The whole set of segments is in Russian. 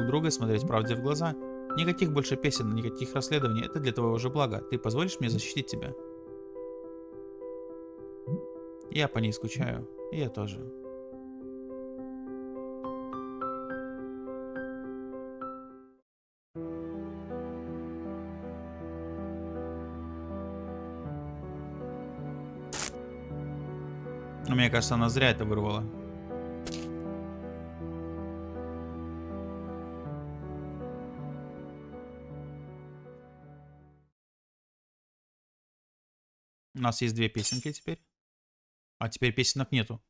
друг друга и смотреть правде в глаза. Никаких больше песен, никаких расследований. Это для твоего же блага. Ты позволишь мне защитить тебя? Я по ней скучаю. И я тоже. Но мне кажется, она зря это вырвала. У нас есть две песенки теперь. А теперь песенок нету.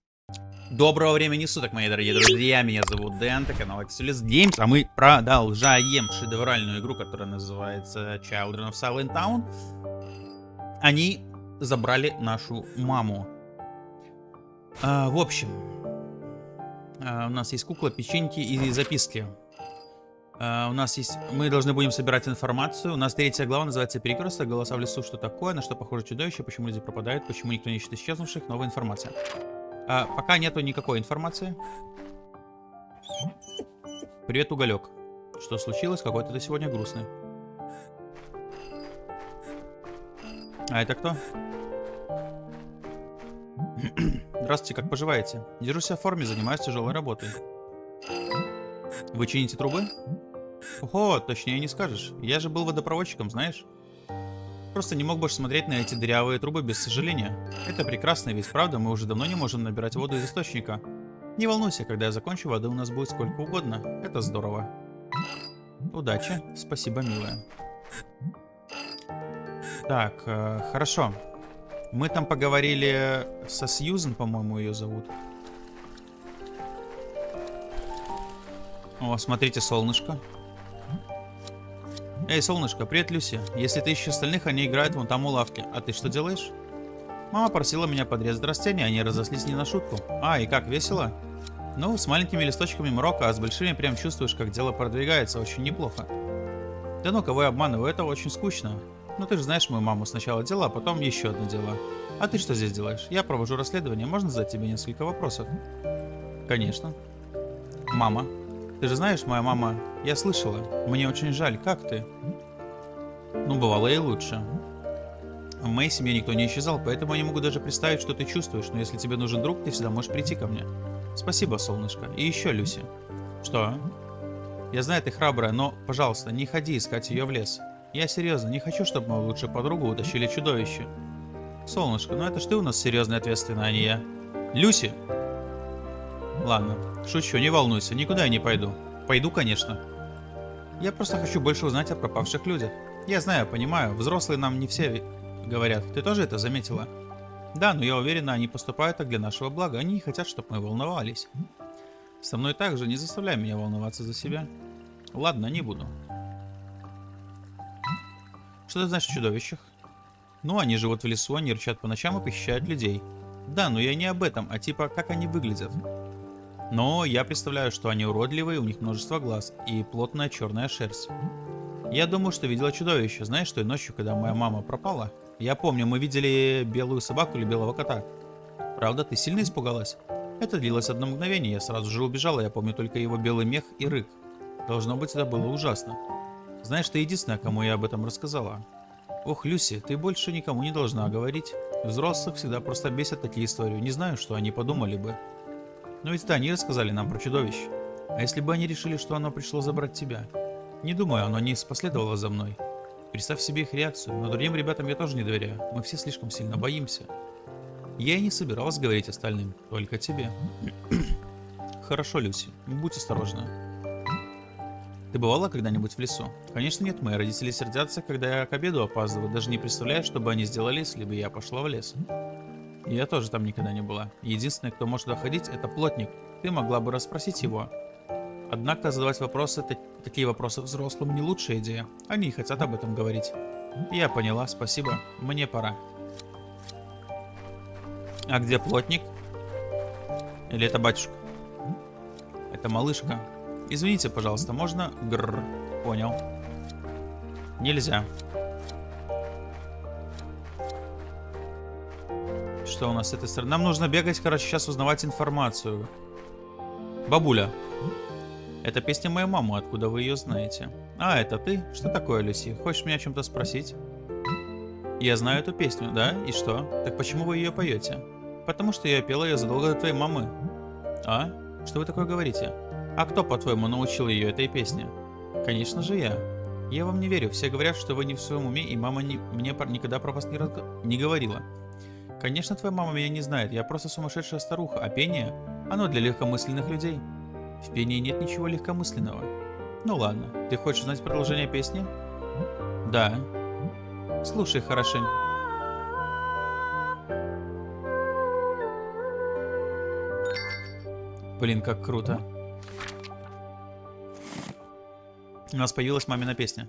Доброго времени суток, мои дорогие друзья. Меня зовут Дэн, это канал Excelus Games. А мы продолжаем шедевральную игру, которая называется Children of Silent Town. Они забрали нашу маму. А, в общем, а, у нас есть кукла, печеньки и записки. Uh, у нас есть... Мы должны будем собирать информацию. У нас третья глава называется «Перекресток. Голоса в лесу. Что такое? На что похоже чудовище? Почему люди пропадают? Почему никто не ищет исчезнувших? Новая информация». Uh, пока нету никакой информации. Привет, Уголек. Что случилось? Какой-то ты сегодня грустный. А это кто? Здравствуйте, как поживаете? Держу себя в форме, занимаюсь тяжелой работой. Вы чините трубы? Ого, точнее не скажешь. Я же был водопроводчиком, знаешь? Просто не мог больше смотреть на эти дырявые трубы без сожаления. Это прекрасная вещь, правда? Мы уже давно не можем набирать воду из источника. Не волнуйся, когда я закончу, воды у нас будет сколько угодно. Это здорово. Удачи. Спасибо, милая. Так, э, хорошо. Мы там поговорили со Сьюзен, по-моему, ее зовут. О, смотрите, солнышко. Эй, солнышко, привет, Люси. Если ты ищешь остальных, они играют вон там у лавки. А ты что делаешь? Мама просила меня подрезать растения, они разослись не на шутку. А, и как, весело? Ну, с маленькими листочками морока, а с большими прям чувствуешь, как дело продвигается, очень неплохо. Да ну, кого я обманываю, это очень скучно. Ну ты же знаешь мою маму, сначала дело, а потом еще одно дело. А ты что здесь делаешь? Я провожу расследование, можно задать тебе несколько вопросов? Конечно. Мама, ты же знаешь, моя мама... Я слышала. Мне очень жаль. Как ты? Ну, бывало и лучше. В моей семье никто не исчезал, поэтому я не могу даже представить, что ты чувствуешь, но если тебе нужен друг, ты всегда можешь прийти ко мне. Спасибо, солнышко. И еще, Люси. Что? Я знаю, ты храбрая, но, пожалуйста, не ходи искать ее в лес. Я серьезно, не хочу, чтобы мою лучшую подругу утащили чудовище. Солнышко, ну это ж ты у нас серьезный ответственный, а не я. Люси! Ладно, шучу, не волнуйся, никуда я не пойду. Пойду, конечно. Я просто хочу больше узнать о пропавших людях. Я знаю, понимаю, взрослые нам не все говорят. Ты тоже это заметила? Да, но я уверена, они поступают так для нашего блага. Они не хотят, чтобы мы волновались. Со мной также не заставляй меня волноваться за себя. Ладно, не буду. Что ты знаешь о чудовищах? Ну, они живут в лесу, они рычат по ночам и похищают людей. Да, но я не об этом, а типа, как они выглядят. Но я представляю, что они уродливые, у них множество глаз и плотная черная шерсть. Я думаю, что видела чудовище. Знаешь, той ночью, когда моя мама пропала? Я помню, мы видели белую собаку или белого кота. Правда, ты сильно испугалась? Это длилось одно мгновение, я сразу же убежала, я помню только его белый мех и рык. Должно быть, это было ужасно. Знаешь, ты единственная, кому я об этом рассказала. Ох, Люси, ты больше никому не должна говорить. Взрослых всегда просто бесят такие истории. Не знаю, что они подумали бы. Но ведь они рассказали нам про чудовище. А если бы они решили, что оно пришло забрать тебя? Не думаю, оно не последовало за мной. Представь себе их реакцию, но другим ребятам я тоже не доверяю. Мы все слишком сильно боимся. Я и не собиралась говорить остальным, только тебе. Хорошо, Люси, будь осторожна. Ты бывала когда-нибудь в лесу? Конечно нет, мои родители сердятся, когда я к обеду опаздываю, даже не представляю, что бы они сделали, если бы я пошла в лес. Я тоже там никогда не была. Единственный, кто может туда ходить, это плотник. Ты могла бы расспросить его. Однако задавать вопросы, такие вопросы взрослым не лучшая идея. Они не хотят об этом говорить. Я поняла, спасибо. Мне пора. А где плотник? Или это батюшка? Это малышка. Извините, пожалуйста, можно? Гррр. Понял. Нельзя. Что у нас с этой стороны? Нам нужно бегать, короче, сейчас узнавать информацию. Бабуля. Это песня моей мамы, откуда вы ее знаете. А, это ты? Что такое, Люси? Хочешь меня о чем-то спросить? Я знаю эту песню, да? И что? Так почему вы ее поете? Потому что я пела ее задолго до твоей мамы. А? Что вы такое говорите? А кто, по-твоему, научил ее этой песне? Конечно же я. Я вам не верю. Все говорят, что вы не в своем уме, и мама не, мне никогда про вас не, разго... не говорила. Конечно, твоя мама меня не знает. Я просто сумасшедшая старуха. А пение? Оно для легкомысленных людей. В пении нет ничего легкомысленного. Ну ладно. Ты хочешь знать продолжение песни? Да. Слушай хорошенько. Блин, как круто. У нас появилась мамина песня.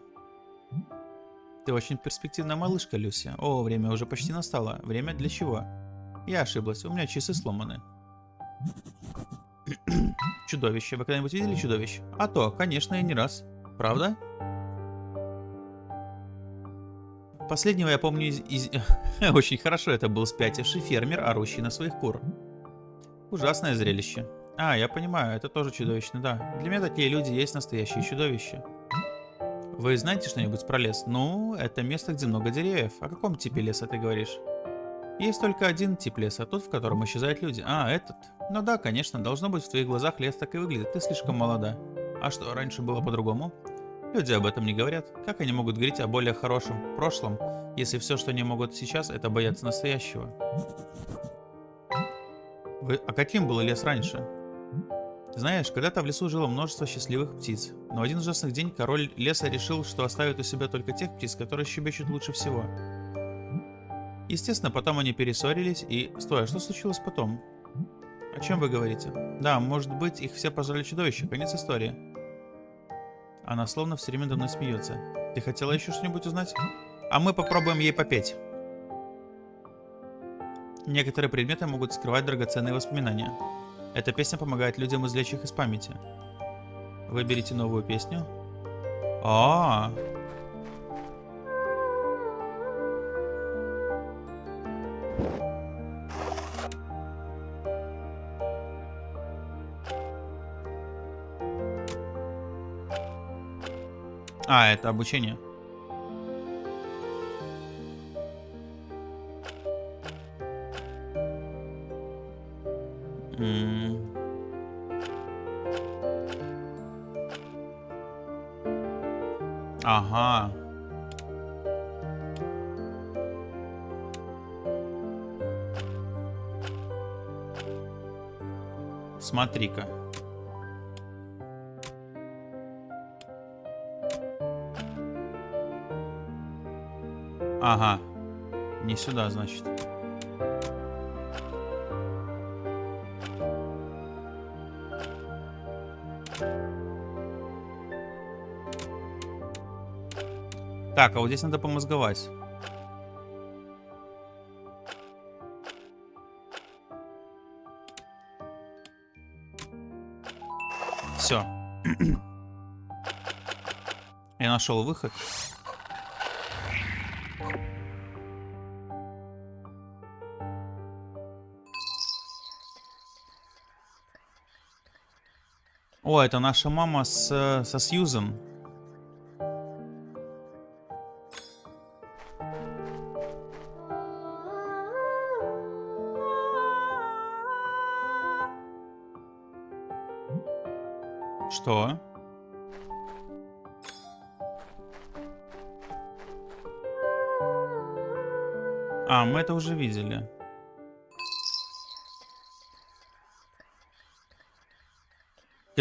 Ты очень перспективная малышка, Люся. О, время уже почти настало. Время для чего? Я ошиблась, у меня часы сломаны. чудовище. Вы когда-нибудь видели чудовище? А то, конечно, и не раз. Правда? Последнего я помню из... из... Очень хорошо, это был спятивший фермер, орущий на своих кур. Ужасное зрелище. А, я понимаю, это тоже чудовищно, да. Для меня такие люди есть настоящие чудовища. Вы знаете что-нибудь про лес? Ну, это место, где много деревьев. О каком типе леса ты говоришь? Есть только один тип леса, тот, в котором исчезают люди. А, этот. Ну да, конечно, должно быть в твоих глазах лес так и выглядит. Ты слишком молода. А что, раньше было по-другому? Люди об этом не говорят. Как они могут говорить о более хорошем прошлом, если все, что они могут сейчас, это бояться настоящего? Вы... А каким был лес раньше? Знаешь, когда-то в лесу жило множество счастливых птиц, но один ужасный день король леса решил, что оставит у себя только тех птиц, которые щебечут лучше всего. Естественно, потом они перессорились и... Стой, а что случилось потом? О чем вы говорите? Да, может быть, их все пожрали чудовища, конец истории. Она словно все время до мной смеется. Ты хотела еще что-нибудь узнать? А мы попробуем ей попеть. Некоторые предметы могут скрывать драгоценные воспоминания. Эта песня помогает людям извлечь их из памяти. Выберите новую песню. А, -а, -а. А, это обучение. Ага. Смотри-ка. Ага. Не сюда, значит. Так, а вот здесь надо помозговать. Все. Я нашел выход. О, это наша мама с, со Сьюзом. Что? А, мы это уже видели.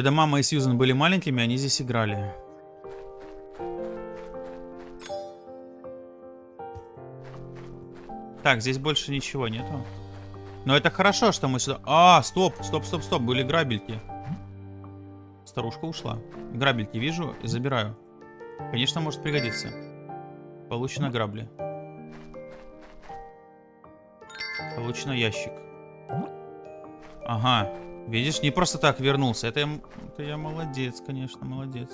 Когда мама и Сьюзен были маленькими, они здесь играли. Так, здесь больше ничего нету. Но это хорошо, что мы сюда... А, стоп, стоп, стоп, стоп, были грабельки. Старушка ушла. Грабельки вижу и забираю. Конечно, может пригодиться. Получено грабли. Получено ящик. Ага. Видишь, не просто так вернулся. Это я, это я молодец, конечно, молодец.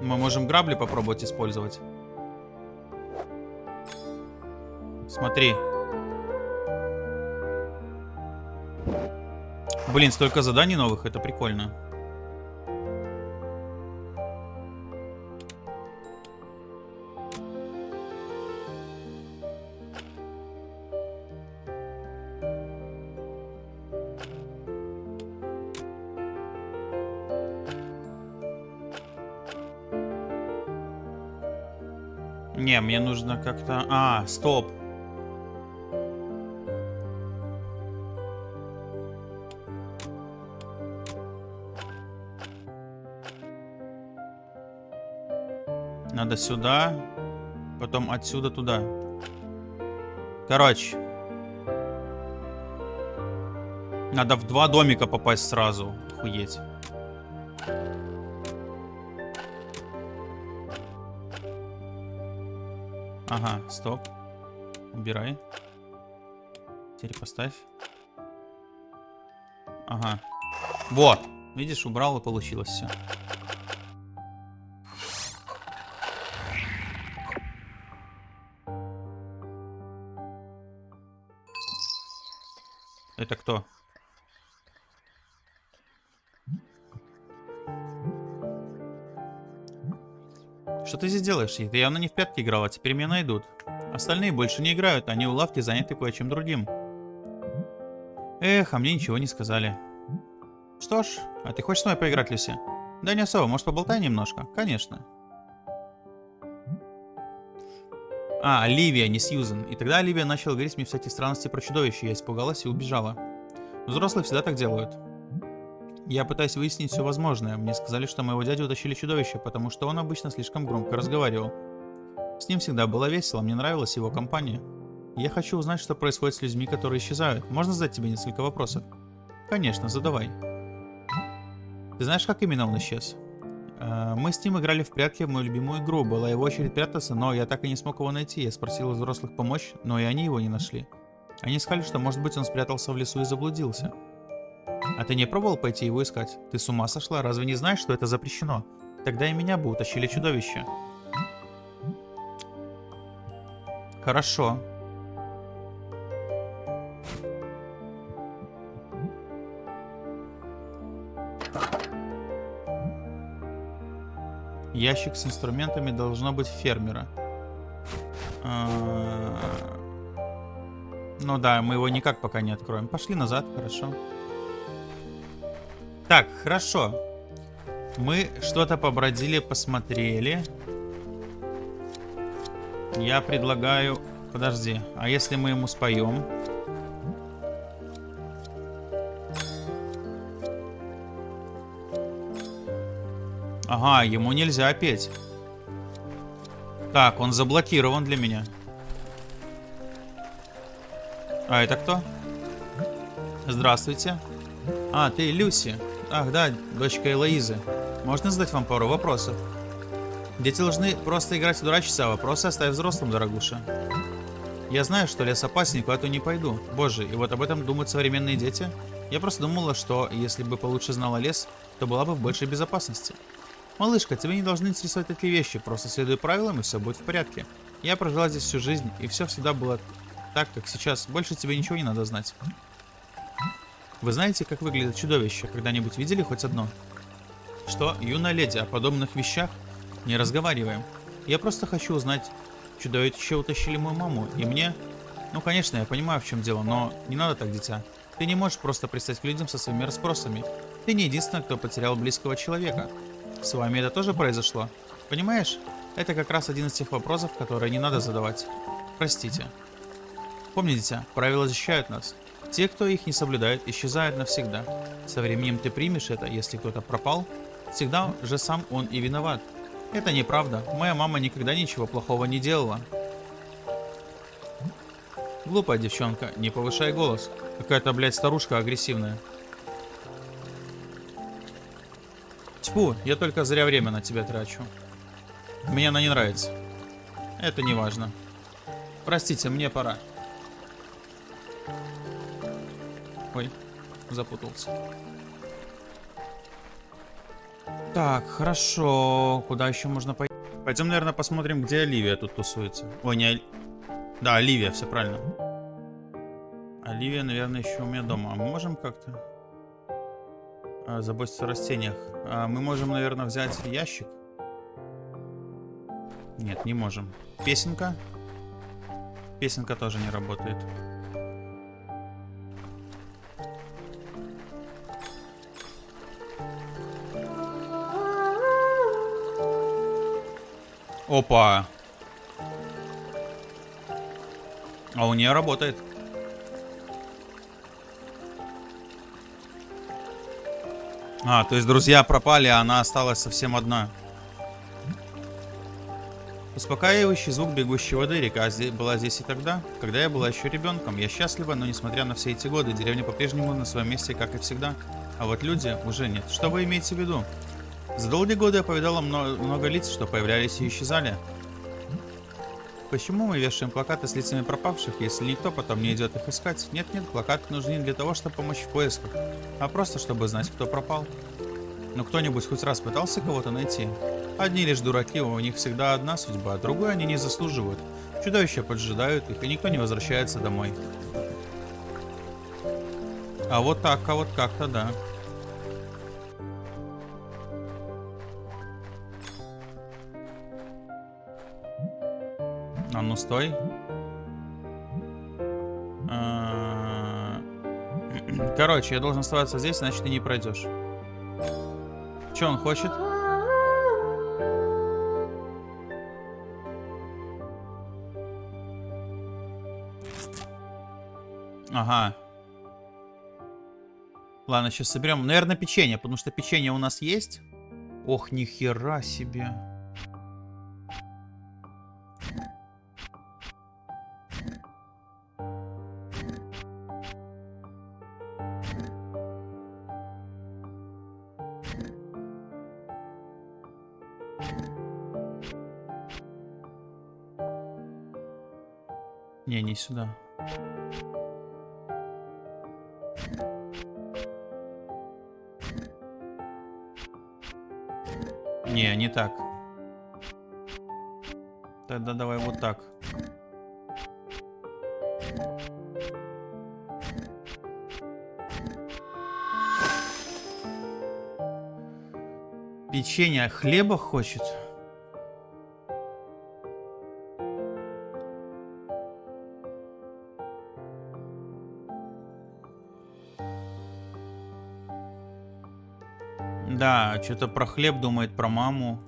Мы можем грабли попробовать использовать. Смотри. Блин, столько заданий новых, это прикольно. Не, мне нужно как-то... А, стоп. Надо сюда, потом отсюда туда. Короче. Надо в два домика попасть сразу. Охуеть. Ага, стоп. Убирай. Теперь поставь. Ага. Вот. Видишь, убрал и получилось все. Это кто? Что ты здесь делаешь? Ты явно не в пятки играл, а теперь меня найдут. Остальные больше не играют, они у лавки заняты кое-чем другим. Эх, а мне ничего не сказали. Что ж, а ты хочешь с мной поиграть, Люси? Да не особо, может поболтай немножко? Конечно. А, Оливия, не Сьюзен. И тогда Оливия начала говорить мне всякие странности про чудовище. Я испугалась и убежала. Взрослые всегда так делают. Я пытаюсь выяснить все возможное. Мне сказали, что моего дядю утащили чудовище, потому что он обычно слишком громко разговаривал. С ним всегда было весело, мне нравилась его компания. Я хочу узнать, что происходит с людьми, которые исчезают. Можно задать тебе несколько вопросов? Конечно, задавай. Ты знаешь, как именно он исчез? Э, мы с ним играли в прятки в мою любимую игру. Была его очередь прятаться, но я так и не смог его найти. Я спросил у взрослых помочь, но и они его не нашли. Они сказали, что может быть он спрятался в лесу и заблудился. А ты не пробовал пойти его искать? Ты с ума сошла? Разве не знаешь, что это запрещено? Тогда и меня бы утащили чудовище. Хорошо. Ящик с инструментами должно быть фермера. А, ну да, мы его никак пока не откроем. Пошли назад, хорошо. Так, хорошо. Мы что-то побродили, посмотрели. Я предлагаю... Подожди, а если мы ему споем? Ага, ему нельзя петь. Так, он заблокирован для меня. А это кто? Здравствуйте. А, ты Люси. Ах, да, дочка Элоизы. Можно задать вам пару вопросов? Дети должны просто играть и дурачиться, а вопросы оставь взрослым, дорогуша. Я знаю, что лес опасен, куда-то не пойду. Боже, и вот об этом думают современные дети? Я просто думала, что если бы получше знала лес, то была бы в большей безопасности. Малышка, тебе не должны интересовать такие вещи, просто следуй правилам и все будет в порядке. Я прожила здесь всю жизнь, и все всегда было так, как сейчас. Больше тебе ничего не надо знать. Вы знаете, как выглядит чудовище? Когда-нибудь видели хоть одно? Что, юная леди, о подобных вещах не разговариваем. Я просто хочу узнать, чудовище утащили мою маму, и мне... Ну, конечно, я понимаю, в чем дело, но не надо так, дитя. Ты не можешь просто пристать к людям со своими расспросами. Ты не единственный, кто потерял близкого человека. С вами это тоже произошло? Понимаешь? Это как раз один из тех вопросов, которые не надо задавать. Простите. Помните, правила защищают нас. Те, кто их не соблюдает, исчезают навсегда. Со временем ты примешь это, если кто-то пропал, всегда же сам он и виноват. Это неправда. Моя мама никогда ничего плохого не делала. Глупая девчонка, не повышай голос. Какая-то, блядь, старушка агрессивная. Тьфу, я только зря время на тебя трачу. Мне она не нравится. Это не важно. Простите, мне пора. Ой, запутался. Так, хорошо. Куда еще можно пойти? Пойдем, наверное, посмотрим, где Оливия тут тусуется. Ой, не Оли... Да, Оливия, все правильно. Оливия, наверное, еще у меня дома. А мы можем как-то... А, заботиться о растениях. А, мы можем, наверное, взять ящик. Нет, не можем. Песенка. Песенка тоже не работает. Опа. А у нее работает. А, то есть друзья пропали, а она осталась совсем одна. Успокаивающий звук бегущей воды. Река была здесь и тогда, когда я была еще ребенком. Я счастлива, но несмотря на все эти годы, деревня по-прежнему на своем месте, как и всегда. А вот люди уже нет. Что вы имеете в виду? За долгие годы я повидала много, много лиц, что появлялись и исчезали. Почему мы вешаем плакаты с лицами пропавших, если никто потом не идет их искать? Нет-нет, плакаты нужны не для того, чтобы помочь в поисках, а просто чтобы знать, кто пропал. Но кто-нибудь хоть раз пытался кого-то найти? Одни лишь дураки, у них всегда одна судьба, а другую они не заслуживают. Чудовища поджидают их, и никто не возвращается домой. А вот так, а вот как-то да. Стой. А, короче, я должен оставаться здесь, значит ты не пройдешь. Что он хочет? Ага. Ладно, сейчас соберем. Наверное, печенье, потому что печенье у нас есть. Ох, нихера себе. Сюда. Не, не так. Тогда давай вот так. Печенье хлеба хочет? Что-то про хлеб думает, про маму.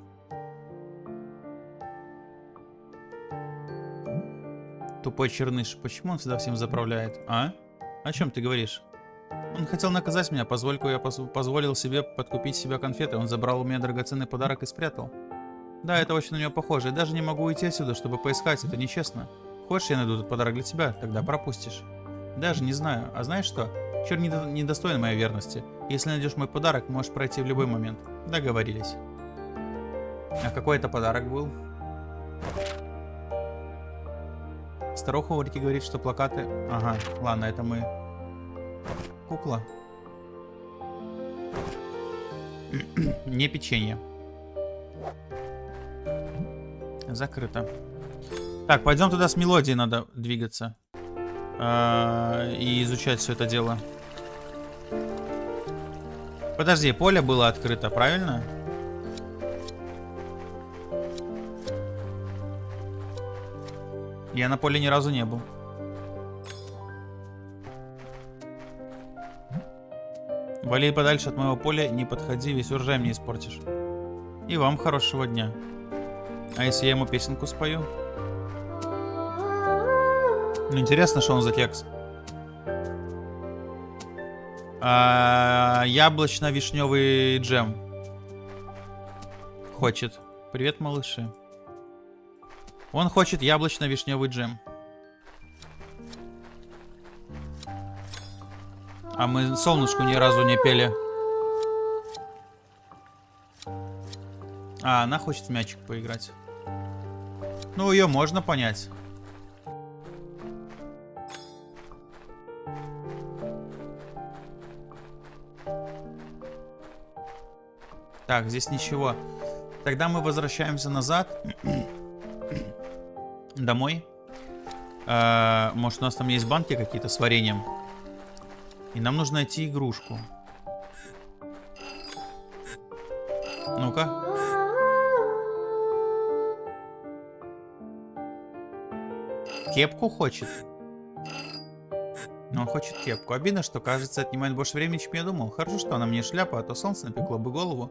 Тупой черныш. Почему он всегда всем заправляет? А? О чем ты говоришь? Он хотел наказать меня, позвольку я поз позволил себе подкупить себя конфеты. Он забрал у меня драгоценный подарок и спрятал. Да, это очень на него похоже. Я даже не могу уйти отсюда, чтобы поискать. Это нечестно. Хочешь, я найду этот подарок для тебя? Тогда пропустишь. Даже не знаю. А знаешь что? Чер не, не достоин моей верности. Если найдешь мой подарок, можешь пройти в любой момент. Договорились. А какой это подарок был? Старуха Орики говорит, что плакаты... Ага, ладно, это мы... Кукла. Не печенье. Закрыто. Так, пойдем туда с мелодией надо двигаться. Э, и изучать все это дело. Подожди, поле было открыто, правильно? Я на поле ни разу не был. Вали подальше от моего поля, не подходи, весь урожай мне испортишь. И вам хорошего дня. А если я ему песенку спою? Ну, интересно, что он за кекс. А, Яблочно-вишневый джем. Хочет. Привет, малыши. Он хочет яблочно-вишневый джем. А мы солнышку ни разу не пели. А, она хочет в мячик поиграть. Ну, ее можно понять. Так, здесь ничего. Тогда мы возвращаемся назад. Домой. Э, может, у нас там есть банки какие-то с вареньем. И нам нужно найти игрушку. Ну-ка. Кепку хочет? Ну, он хочет кепку. Обидно, что, кажется, отнимает больше времени, чем я думал. Хорошо, что она мне шляпа, а то солнце напекло бы голову.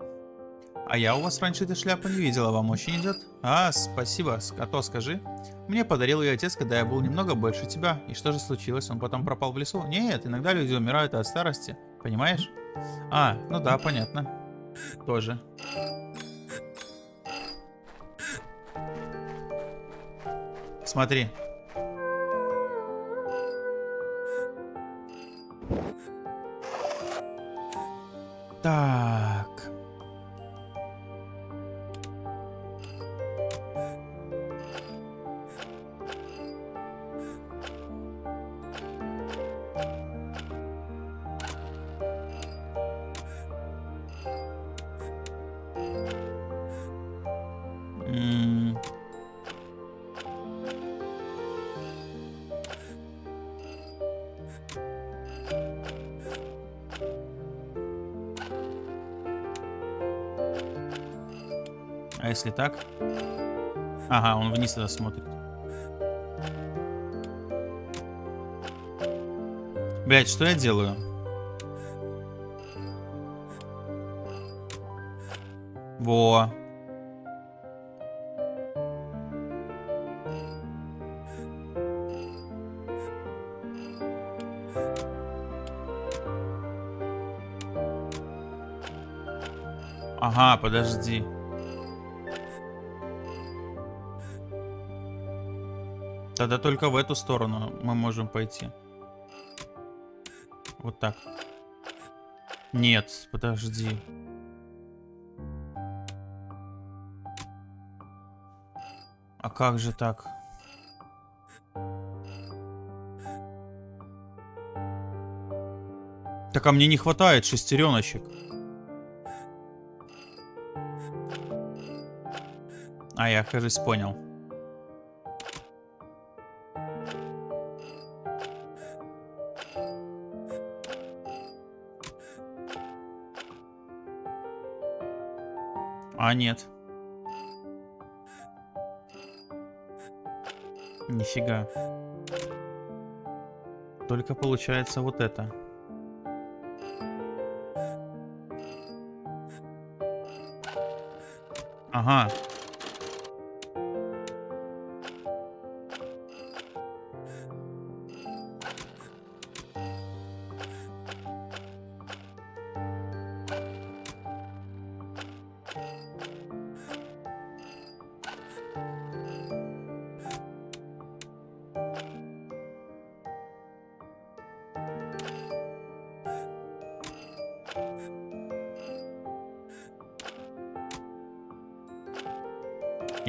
А я у вас раньше этой шляпы не видела, вам очень идет? А, спасибо. А то скажи. Мне подарил ее отец, когда я был немного больше тебя. И что же случилось? Он потом пропал в лесу? Нет, иногда люди умирают от старости. Понимаешь? А, ну да, понятно. Тоже. Смотри. Так? Ага, он вниз тогда смотрит. Блять, что я делаю? Во. Ага, подожди. Тогда только в эту сторону мы можем пойти. Вот так. Нет, подожди. А как же так? Так а мне не хватает шестереночек. А я, кажется, понял. А, нет. Нифига. Только получается вот это. Ага.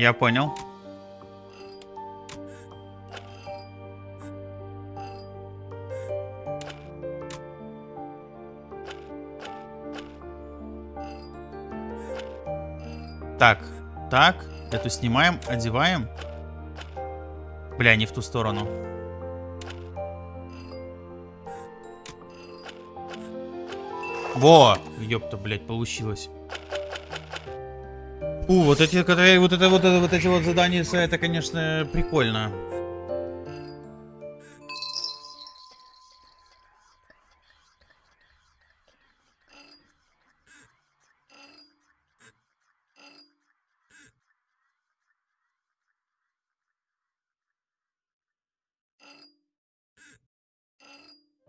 Я понял. Так, так, эту снимаем, одеваем. Бля, не в ту сторону. Во! Ёпта, блядь, получилось. У, вот эти, которые, вот это, вот это, вот эти вот задания, это, конечно, прикольно.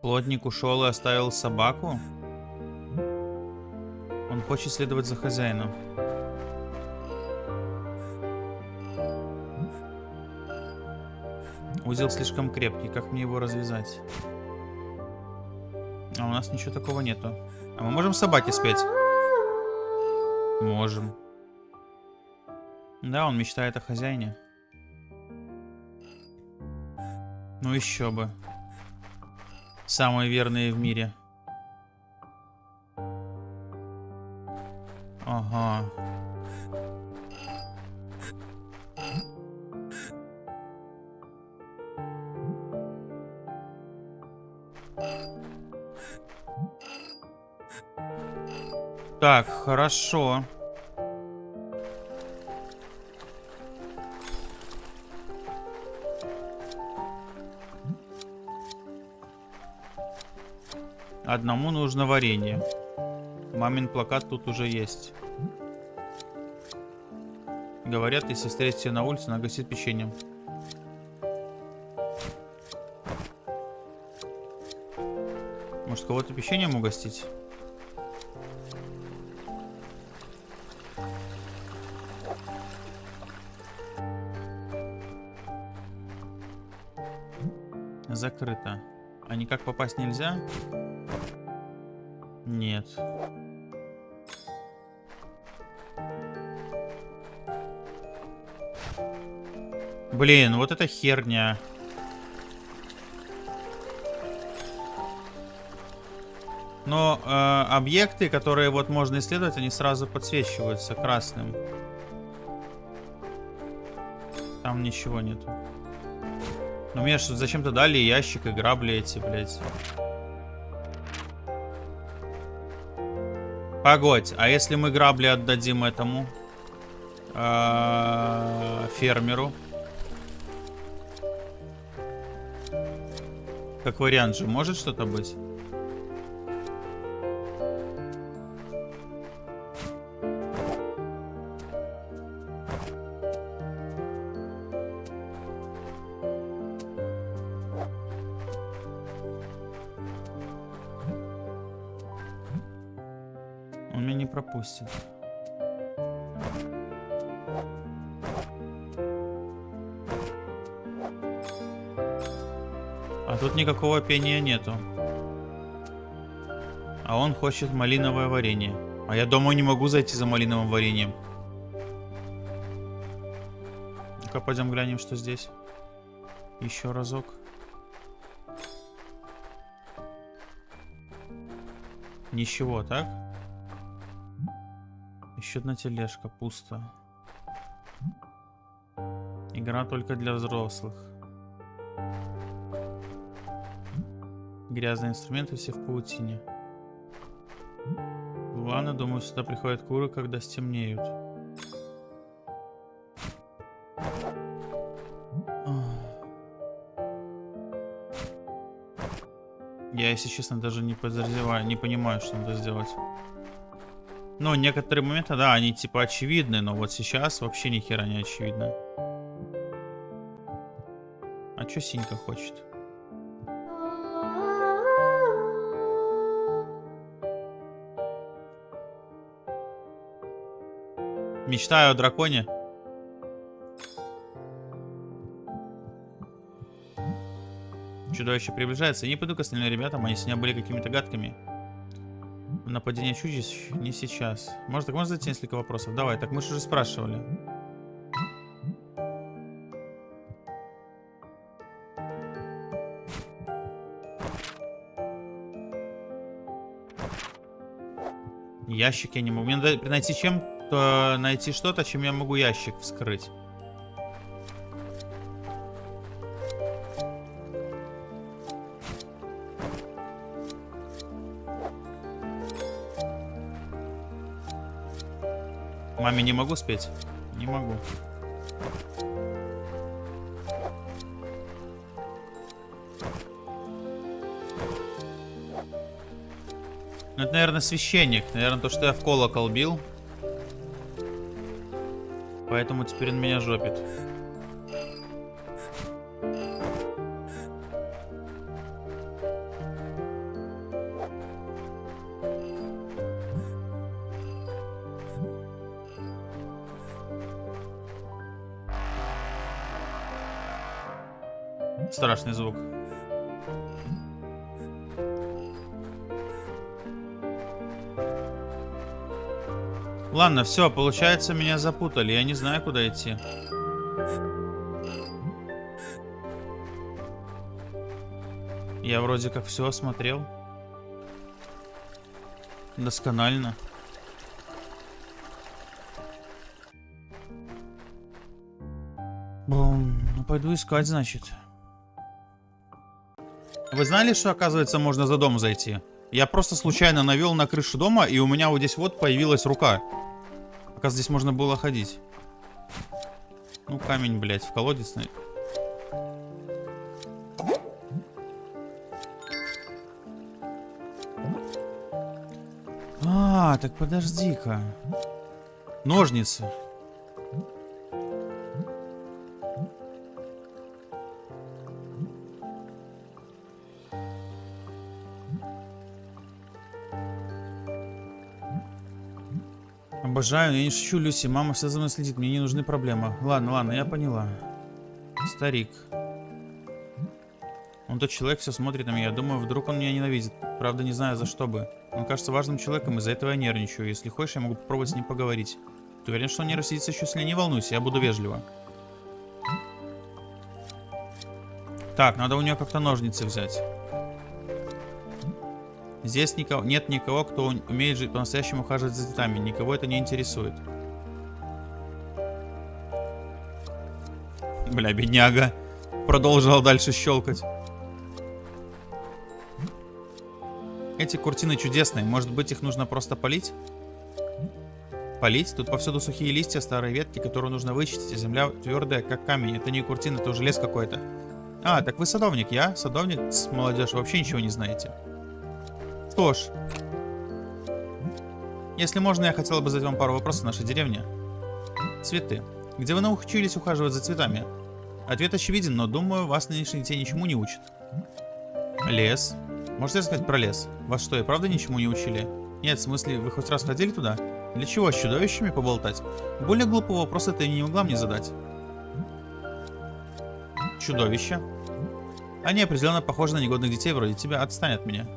Плотник ушел и оставил собаку? Он хочет следовать за хозяином. Узел слишком крепкий, как мне его развязать? А у нас ничего такого нету. А мы можем собаке спеть? Можем. Да, он мечтает о хозяине. Ну еще бы. Самые верные в мире. Ага. Так, хорошо. Одному нужно варенье. Мамин плакат тут уже есть. Говорят, если встретите на улице, она печеньем. Может, кого-то печеньем угостить? Закрыто. А никак попасть нельзя? Нет. Блин, вот это херня. Но э, объекты, которые вот можно исследовать, они сразу подсвечиваются красным. Там ничего нету. Ну мне что зачем-то дали ящик и грабли эти, блядь. Погодь, а если мы грабли отдадим этому э, фермеру? Как вариант же, может что-то быть? Он меня не пропустит. А тут никакого пения нету. А он хочет малиновое варенье. А я дома не могу зайти за малиновым вареньем. Ну-ка, пойдем глянем, что здесь. Еще разок. Ничего, так? Еще одна тележка, пусто. Игра только для взрослых. Грязные инструменты все в паутине. Ладно, думаю, сюда приходят куры, когда стемнеют. Я, если честно, даже не подозреваю, не понимаю, что надо сделать. Ну, некоторые моменты, да, они типа очевидны, но вот сейчас вообще ни хера не очевидно. А что Синька хочет? Мечтаю о драконе. Чудовище приближается. Я не пойду к остальным ребятам, они сегодня были какими-то гадкими. Нападение чудищ не сейчас. Может, так можно задать несколько вопросов? Давай, так мы же уже спрашивали. Ящик я не могу. Мне надо найти чем то найти что-то, чем я могу ящик вскрыть. Маме не могу спеть? Не могу. Ну, это, наверное, священник. Наверное, то, что я в колокол бил. Поэтому теперь он меня жопит. Ладно, все, получается, меня запутали. Я не знаю, куда идти. Я вроде как все осмотрел. Досконально. Бум. Ну, пойду искать, значит. Вы знали, что, оказывается, можно за дом зайти? Я просто случайно навел на крышу дома, и у меня вот здесь вот появилась рука. Пока здесь можно было ходить. Ну, камень, блядь, в колодец. А, так подожди-ка. Ножницы. Обожаю, я не шучу, Люси. Мама все за мной следит, мне не нужны проблемы. Ладно, ладно, я поняла. Старик. Он тот человек, все смотрит на меня. Думаю, вдруг он меня ненавидит. Правда, не знаю, за что бы. Он кажется важным человеком, из-за этого я нервничаю. Если хочешь, я могу попробовать с ним поговорить. Ты уверен, что он не рассидится еще сильнее? Не волнуйся, я буду вежливо. Так, надо у нее как-то ножницы взять. Здесь никого, нет никого, кто умеет жить по-настоящему ухаживать за цветами. Никого это не интересует. Бля, бедняга. Продолжил дальше щелкать. Эти куртины чудесные. Может быть, их нужно просто полить? Полить? Тут повсюду сухие листья, старые ветки, которые нужно вычистить. Земля твердая, как камень. Это не куртина, это уже лес какой-то. А, так вы садовник. Я садовник молодежь. Вообще ничего не знаете. Что ж. Если можно, я хотела бы задать вам пару вопросов о нашей деревне. Цветы. Где вы научились ухаживать за цветами? Ответ очевиден, но думаю, вас нынешних детей ничему не учат. Лес. Можете рассказать про лес? Вас что, и правда ничему не учили? Нет, в смысле, вы хоть раз ходили туда? Для чего, с чудовищами поболтать? Более глупого вопроса ты не могла мне задать. Чудовища. Они определенно похожи на негодных детей вроде тебя. Отстань от меня.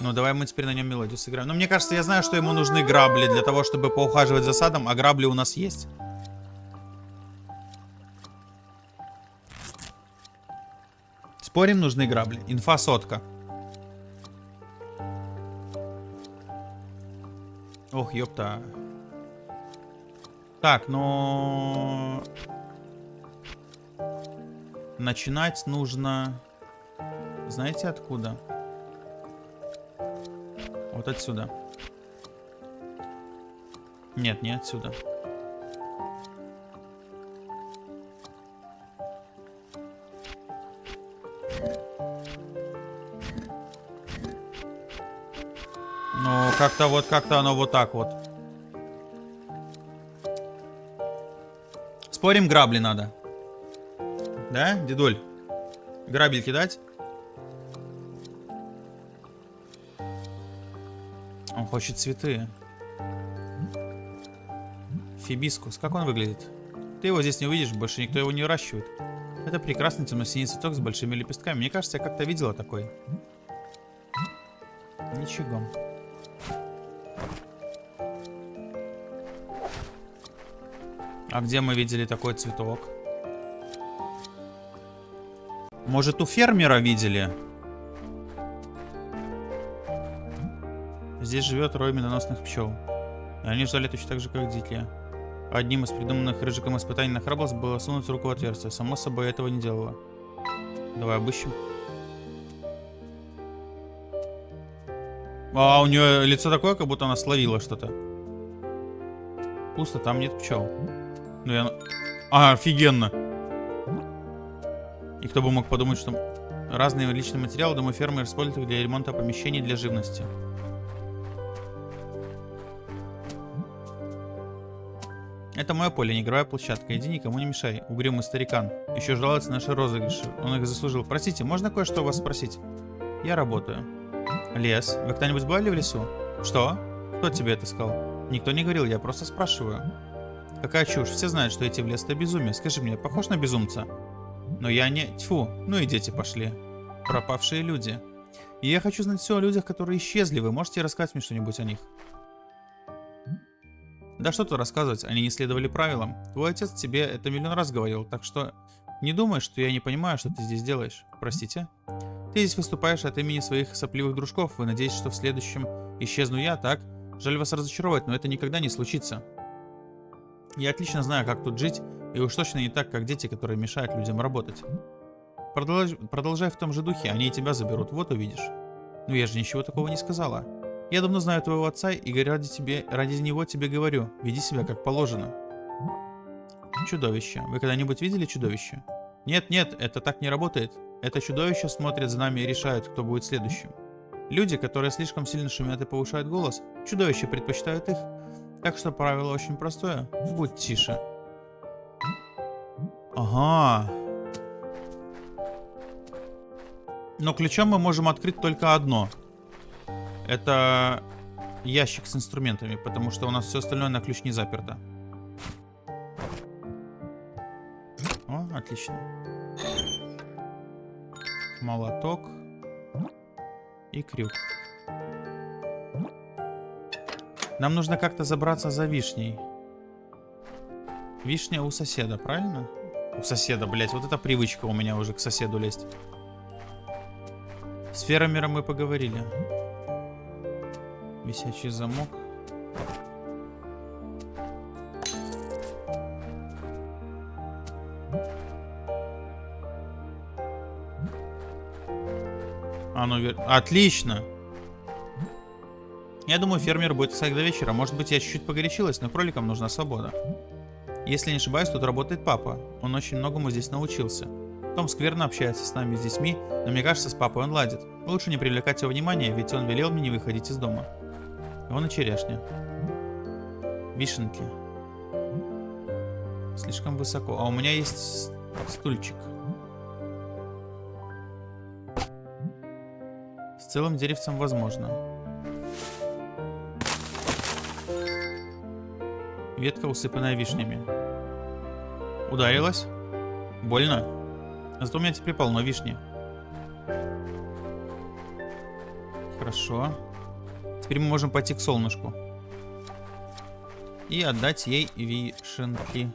Ну, давай мы теперь на нем мелодию сыграем. Но мне кажется, я знаю, что ему нужны грабли для того, чтобы поухаживать за садом, а грабли у нас есть. Спорим, нужны грабли. Инфа сотка. Ох, ёпта. Так, но... Начинать нужно... Знаете откуда? Вот отсюда. Нет, не отсюда. Ну, как-то вот, как-то оно вот так вот. Спорим, грабли надо. Да, дедуль? Грабель кидать? Хочет цветы. Фибискус. Как он выглядит? Ты его здесь не увидишь, больше никто его не выращивает. Это прекрасный темно-синий цветок с большими лепестками. Мне кажется, я как-то видела такой. Ничего. А где мы видели такой цветок? Может, у фермера видели? Здесь живет рой медоносных пчел. Они ждали точно так же, как дикие. Одним из придуманных Рыжиком испытаний на храбрость было сунуть руку в отверстие. Само собой, этого не делала. Давай обыщем. А, у нее лицо такое, как будто она словила что-то. Пусто, там нет пчел. Ну я... А, офигенно. И кто бы мог подумать, что разные личные материалы дома фермы используют для ремонта помещений для живности. Это мое поле, не игровая площадка. Иди никому не мешай. Угрюмый старикан. Еще жалуется на наши розыгрыши. Он их заслужил. Простите, можно кое-что у вас спросить? Я работаю. Лес. Вы когда-нибудь бывали в лесу? Что? Кто тебе это сказал? Никто не говорил, я просто спрашиваю. Какая чушь. Все знают, что идти в лес это безумие. Скажи мне, похож на безумца? Но я не... Тьфу. Ну и дети пошли. Пропавшие люди. И я хочу знать все о людях, которые исчезли. Вы можете рассказать мне что-нибудь о них? Да что тут рассказывать, они не следовали правилам. Твой отец тебе это миллион раз говорил, так что не думай, что я не понимаю, что ты здесь делаешь. Простите? Ты здесь выступаешь от имени своих сопливых дружков. Вы надеетесь, что в следующем исчезну я, так? Жаль вас разочаровать, но это никогда не случится. Я отлично знаю, как тут жить, и уж точно не так, как дети, которые мешают людям работать. Продолжай, продолжай в том же духе, они и тебя заберут, вот увидишь. Но я же ничего такого не сказала. Я давно знаю твоего отца и ради, тебе, ради него тебе говорю, веди себя как положено. Чудовище. Вы когда-нибудь видели чудовище? Нет, нет, это так не работает. Это чудовище смотрит за нами и решает, кто будет следующим. Люди, которые слишком сильно шумят и повышают голос, чудовища предпочитают их. Так что правило очень простое. Будь тише. Ага. Но ключом мы можем открыть только одно. Это ящик с инструментами, потому что у нас все остальное на ключ не заперто. О, отлично. Молоток. И крюк. Нам нужно как-то забраться за вишней. Вишня у соседа, правильно? У соседа, блять, вот эта привычка у меня уже к соседу лезть. С фермером мы поговорили. Висячий замок. А ну, вер... Отлично! Я думаю, фермер будет искать до вечера. Может быть, я чуть-чуть погорячилась, но кроликам нужна свобода. Если не ошибаюсь, тут работает папа. Он очень многому здесь научился. Том скверно общается с нами, с детьми, но мне кажется, с папой он ладит. Лучше не привлекать его внимания, ведь он велел мне не выходить из дома. Вон и черешня. Вишенки. Слишком высоко. А у меня есть стульчик. С целым деревцем возможно. Ветка, усыпанная вишнями. Ударилась? Больно? Зато у меня теперь полно вишни. Хорошо. Теперь мы можем пойти к солнышку. И отдать ей вишенки.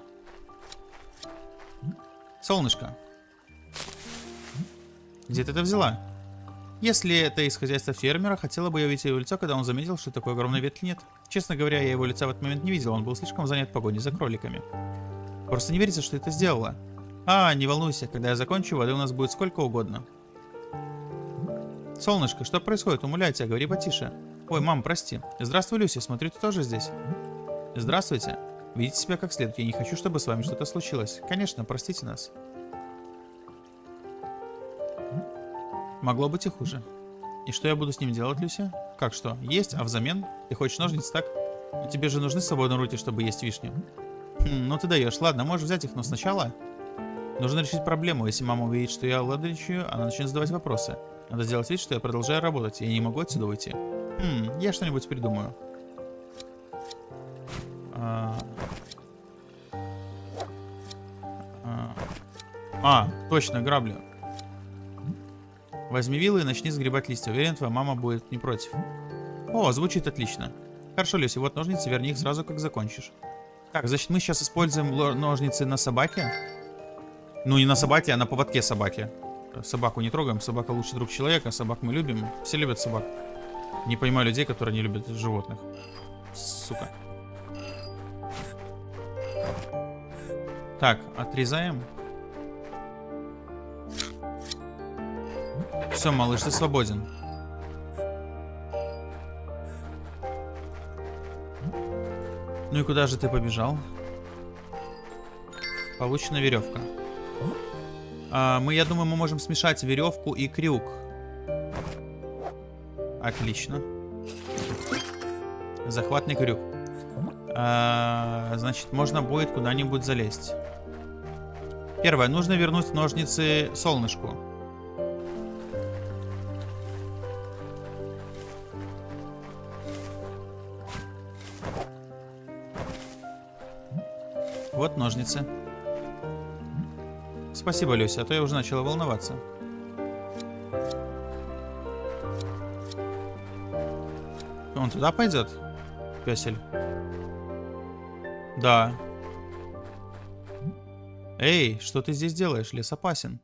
Солнышко. Где ты это взяла? Если это из хозяйства фермера, хотела бы я увидеть его лицо, когда он заметил, что такой огромной ветки нет. Честно говоря, я его лица в этот момент не видел, он был слишком занят погоней за кроликами. Просто не верится, что это сделала. А, не волнуйся, когда я закончу, воды у нас будет сколько угодно. Солнышко, что происходит? Умоляю тебя, говори потише. Ой, мам, прости. Здравствуй, Люси, смотрю, ты тоже здесь. Здравствуйте. Видите себя как следует, я не хочу, чтобы с вами что-то случилось. Конечно, простите нас. Могло быть и хуже. И что я буду с ним делать, Люся? Как что? Есть, а взамен? Ты хочешь ножницы, так? Тебе же нужны свободные руки, чтобы есть вишню. Хм, ну ты даешь. Ладно, можешь взять их, но сначала... Нужно решить проблему. Если мама увидит, что я ладричаю, она начнет задавать вопросы. Надо сделать вид, что я продолжаю работать, я не могу отсюда уйти. Хм, я что-нибудь придумаю. А... А... а, точно, грабли. Возьми вилы и начни сгребать листья. Уверен, твоя мама будет не против. О, звучит отлично. Хорошо, Люси, вот ножницы, верни их сразу, как закончишь. Так, значит, мы сейчас используем ножницы на собаке. Ну, не на собаке, а на поводке собаки. Собаку не трогаем, собака лучший друг человека, собак мы любим. Все любят собак. Не понимаю людей, которые не любят животных. Сука. Так, отрезаем. Все, малыш, ты свободен. Ну и куда же ты побежал? Получена веревка. А, мы, я думаю, мы можем смешать веревку и крюк. Отлично. Захватный крюк. А, значит, можно будет куда-нибудь залезть. Первое. Нужно вернуть ножницы солнышку. Вот ножницы. Спасибо, Люся, а то я уже начала волноваться. Он туда пойдет? Песель. Да. Эй, что ты здесь делаешь? Лес опасен.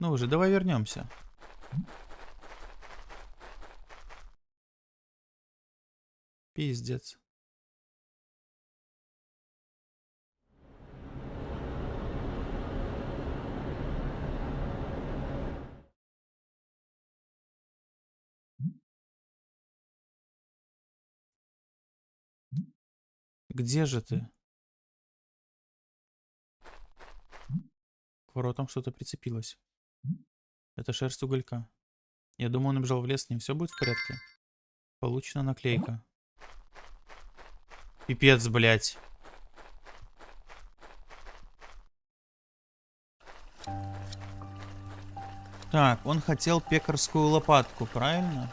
Ну уже, давай вернемся. Пиздец. Где же ты? К воротам что-то прицепилось. Это шерсть уголька. Я думаю, он убежал в лес, с ним все будет в порядке. Получена наклейка. Пипец, блядь. Так, он хотел пекарскую лопатку, правильно?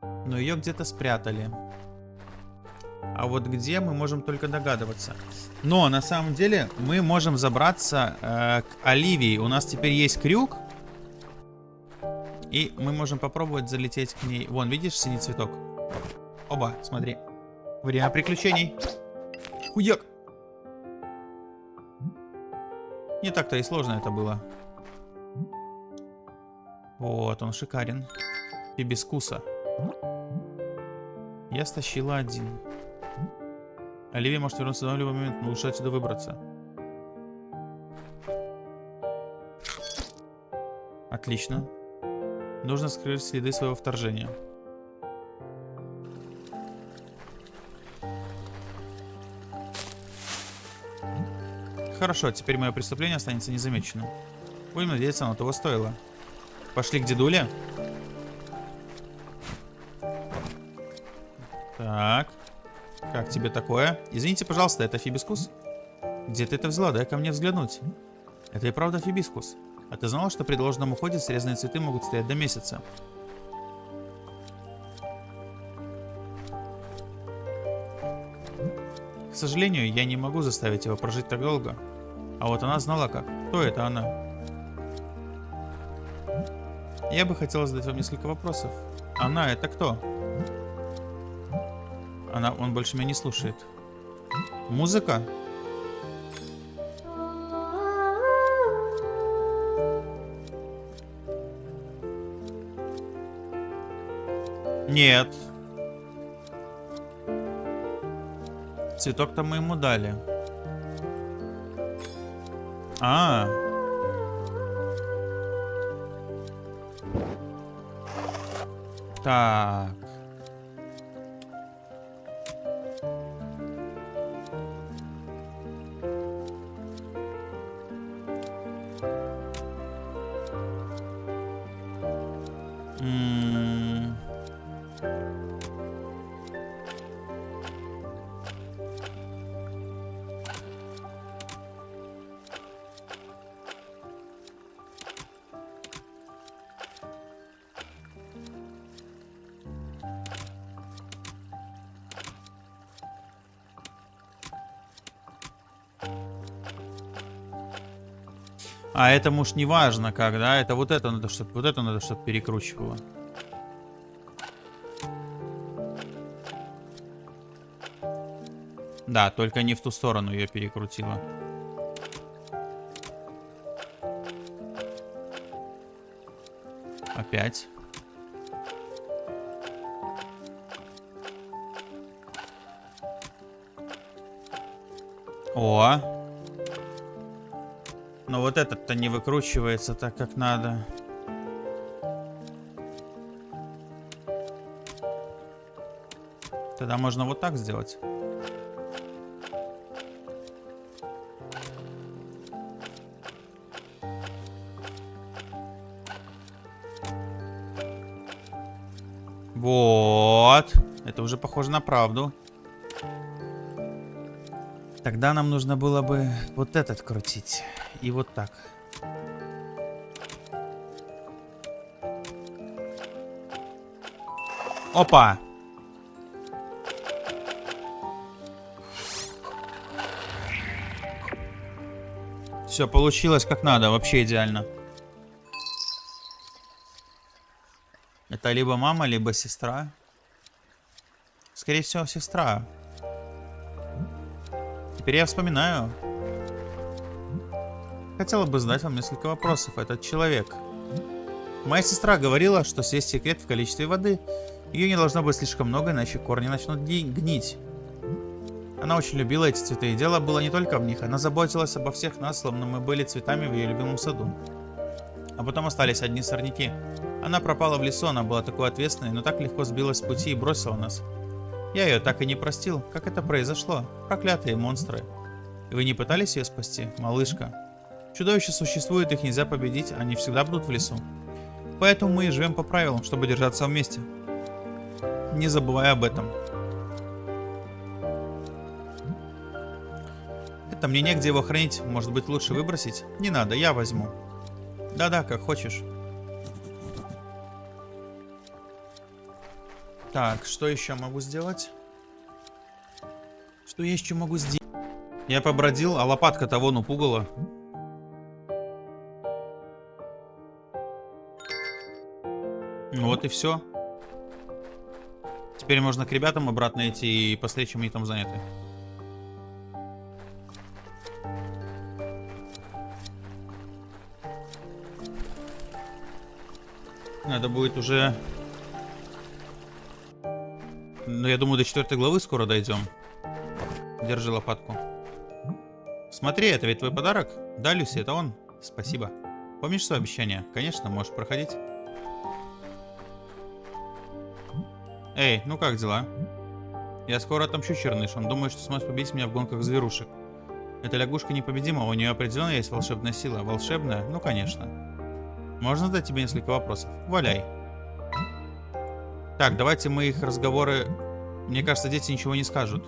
Но ее где-то спрятали. А вот где мы можем только догадываться. Но на самом деле мы можем забраться э, к Оливии. У нас теперь есть крюк. И мы можем попробовать залететь к ней. Вон, видишь синий цветок? Оба, смотри. Время приключений. Хуяк. Не так-то и сложно это было. Вот, он шикарен. Хибискуса. Я стащила один. Оливия может вернуться в любой момент, но лучше отсюда выбраться. Отлично. Нужно скрыть следы своего вторжения. Хорошо, теперь мое преступление останется незамеченным. Будем надеяться, оно того стоило. Пошли к дедуле. Так. Тебе такое? Извините, пожалуйста, это фибискус? Где ты это взяла? Дай ко мне взглянуть. Это и правда фибискус. А ты знала, что при должном уходе срезанные цветы могут стоять до месяца? К сожалению, я не могу заставить его прожить так долго. А вот она знала как. Кто это она? Я бы хотел задать вам несколько вопросов. Она это кто? Она, он больше меня не слушает. Музыка? Нет. Цветок-то мы ему дали. А. Так. Это уж не важно как, да? Это вот это надо, чтобы вот это надо, чтобы перекручивало. Да, только не в ту сторону ее перекрутила. Опять. О, но вот этот-то не выкручивается так, как надо. Тогда можно вот так сделать. Вот. Это уже похоже на правду. Тогда нам нужно было бы вот этот крутить. И вот так. Опа! Все, получилось как надо, вообще идеально. Это либо мама, либо сестра. Скорее всего, сестра. Теперь я вспоминаю. Хотела бы задать вам несколько вопросов. Этот человек. Моя сестра говорила, что съесть секрет в количестве воды. Ее не должно быть слишком много, иначе корни начнут гнить. Она очень любила эти цветы, и дело было не только в них. Она заботилась обо всех нас, словно мы были цветами в ее любимом саду. А потом остались одни сорняки. Она пропала в лесу, она была такой ответственной, но так легко сбилась с пути и бросила нас. Я ее так и не простил. Как это произошло? Проклятые монстры. И вы не пытались ее спасти, малышка? Чудовища существуют, их нельзя победить, они всегда будут в лесу. Поэтому мы и живем по правилам, чтобы держаться вместе. Не забывая об этом. Это мне негде его хранить. Может быть лучше выбросить? Не надо, я возьму. Да-да, как хочешь. Так, что еще могу сделать? Что я еще могу сделать? Я побродил, а лопатка того ну пугала. Вот и все. Теперь можно к ребятам обратно идти и посмотреть, чем они там заняты. Надо будет уже... Ну, я думаю, до четвертой главы скоро дойдем. Держи лопатку. Смотри, это ведь твой подарок? Да, Люси, это он. Спасибо. Помнишь свое обещание? Конечно, можешь проходить. Эй, ну как дела? Я скоро отомщу Черныш. Он думает, что сможет победить меня в гонках зверушек. Эта лягушка непобедима, у нее определенно есть волшебная сила. Волшебная? Ну, конечно. Можно задать тебе несколько вопросов? Валяй. Так, давайте мы их разговоры... Мне кажется, дети ничего не скажут.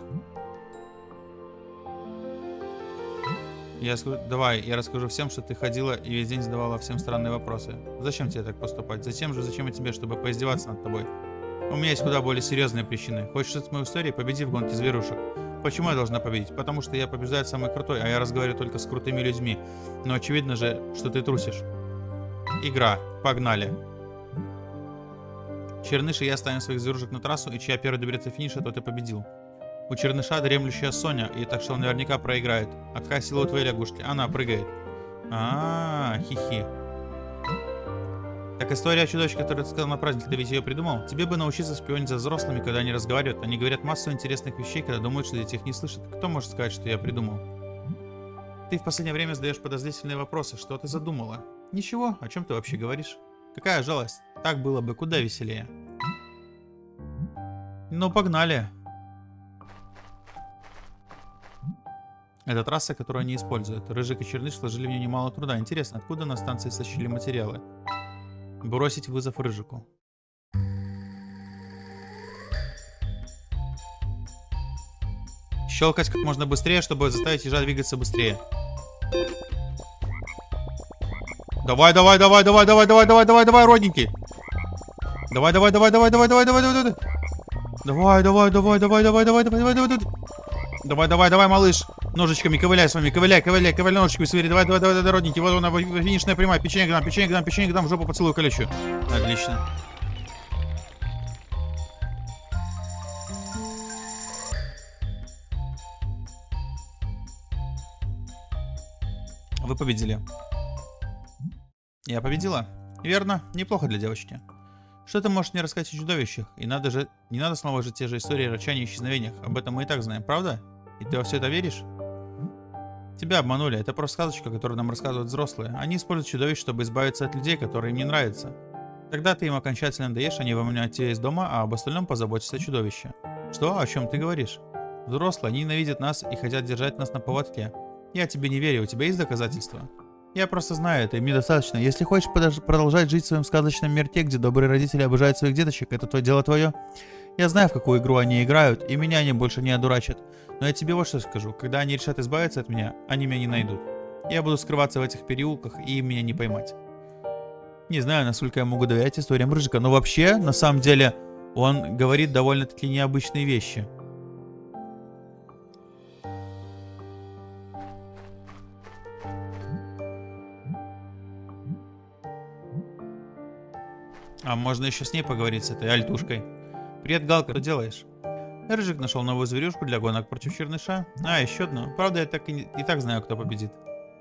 Я скажу, давай, я расскажу всем, что ты ходила и весь день задавала всем странные вопросы. Зачем тебе так поступать? Зачем же, зачем и тебе, чтобы поиздеваться над тобой? У меня есть куда более серьезные причины. Хочешь слышать мою историю? Победи в гонке зверушек. Почему я должна победить? Потому что я побеждаю самый крутой, а я разговариваю только с крутыми людьми. Но очевидно же, что ты трусишь. Игра. Погнали. Черныш и я ставим своих зверушек на трассу, и чья первая доберется финиша, тот и победил. У Черныша дремлющая Соня, и так что он наверняка проиграет. А какая сила у твоей лягушки? Она прыгает. А, -а, -а хихи. Так история о чудовище, которое ты сказал на праздник, ты ведь ее придумал? Тебе бы научиться шпионить за взрослыми, когда они разговаривают. Они говорят массу интересных вещей, когда думают, что дети их не слышат. Кто может сказать, что я придумал? Ты в последнее время задаешь подозрительные вопросы. Что ты задумала? Ничего, о чем ты вообще говоришь? Какая жалость? Так было бы куда веселее. Ну, погнали. Это трасса, которую они используют. Рыжик и Черныш сложили в нее немало труда. Интересно, откуда на станции сочили материалы? Бросить вызов Рыжику. Щелкать как можно быстрее, чтобы заставить ежа двигаться быстрее. Давай, давай, давай, давай, давай, давай, давай, давай, давай, родненький. Давай, давай, давай, давай, давай, давай, давай, давай, давай. Давай, давай, давай, давай, давай, давай, давай, давай, давай. Давай, давай, давай, малыш. Ножичками ковыляй с вами, ковыляй, ковыляй, ковыляй ножичками свери. Давай, давай, давай, давай, родненький. Вот она, финишная прямая. Печенье к нам, печенье к нам, печенье к нам, в жопу поцелую колючую. Отлично. Вы победили. Я победила. Верно, неплохо для девочки. Что ты можешь мне рассказать о чудовищах? И надо же, не надо снова же те же истории о рычании и исчезновениях. Об этом мы и так знаем, правда? И ты во все это веришь? Тебя обманули. Это просто сказочка, которую нам рассказывают взрослые. Они используют чудовищ, чтобы избавиться от людей, которые им не нравятся. Тогда ты им окончательно даешь, они выгоняют тебя из дома, а об остальном позаботится чудовище. Что? О чем ты говоришь? Взрослые, они ненавидят нас и хотят держать нас на поводке. Я тебе не верю, у тебя есть доказательства? Я просто знаю это, и мне достаточно. Если хочешь продолжать жить в своем сказочном мирте, где добрые родители обожают своих деточек, это твое дело твое. Я знаю, в какую игру они играют, и меня они больше не одурачат. Но я тебе вот что скажу. Когда они решат избавиться от меня, они меня не найдут. Я буду скрываться в этих переулках, и меня не поймать. Не знаю, насколько я могу доверять историям Рыжика, но вообще, на самом деле, он говорит довольно-таки необычные вещи. А можно еще с ней поговорить, с этой альтушкой. Привет, Галка, что делаешь? Рыжик нашел новую зверюшку для гонок против черныша. А, еще одну. Правда, я так и, и так знаю, кто победит.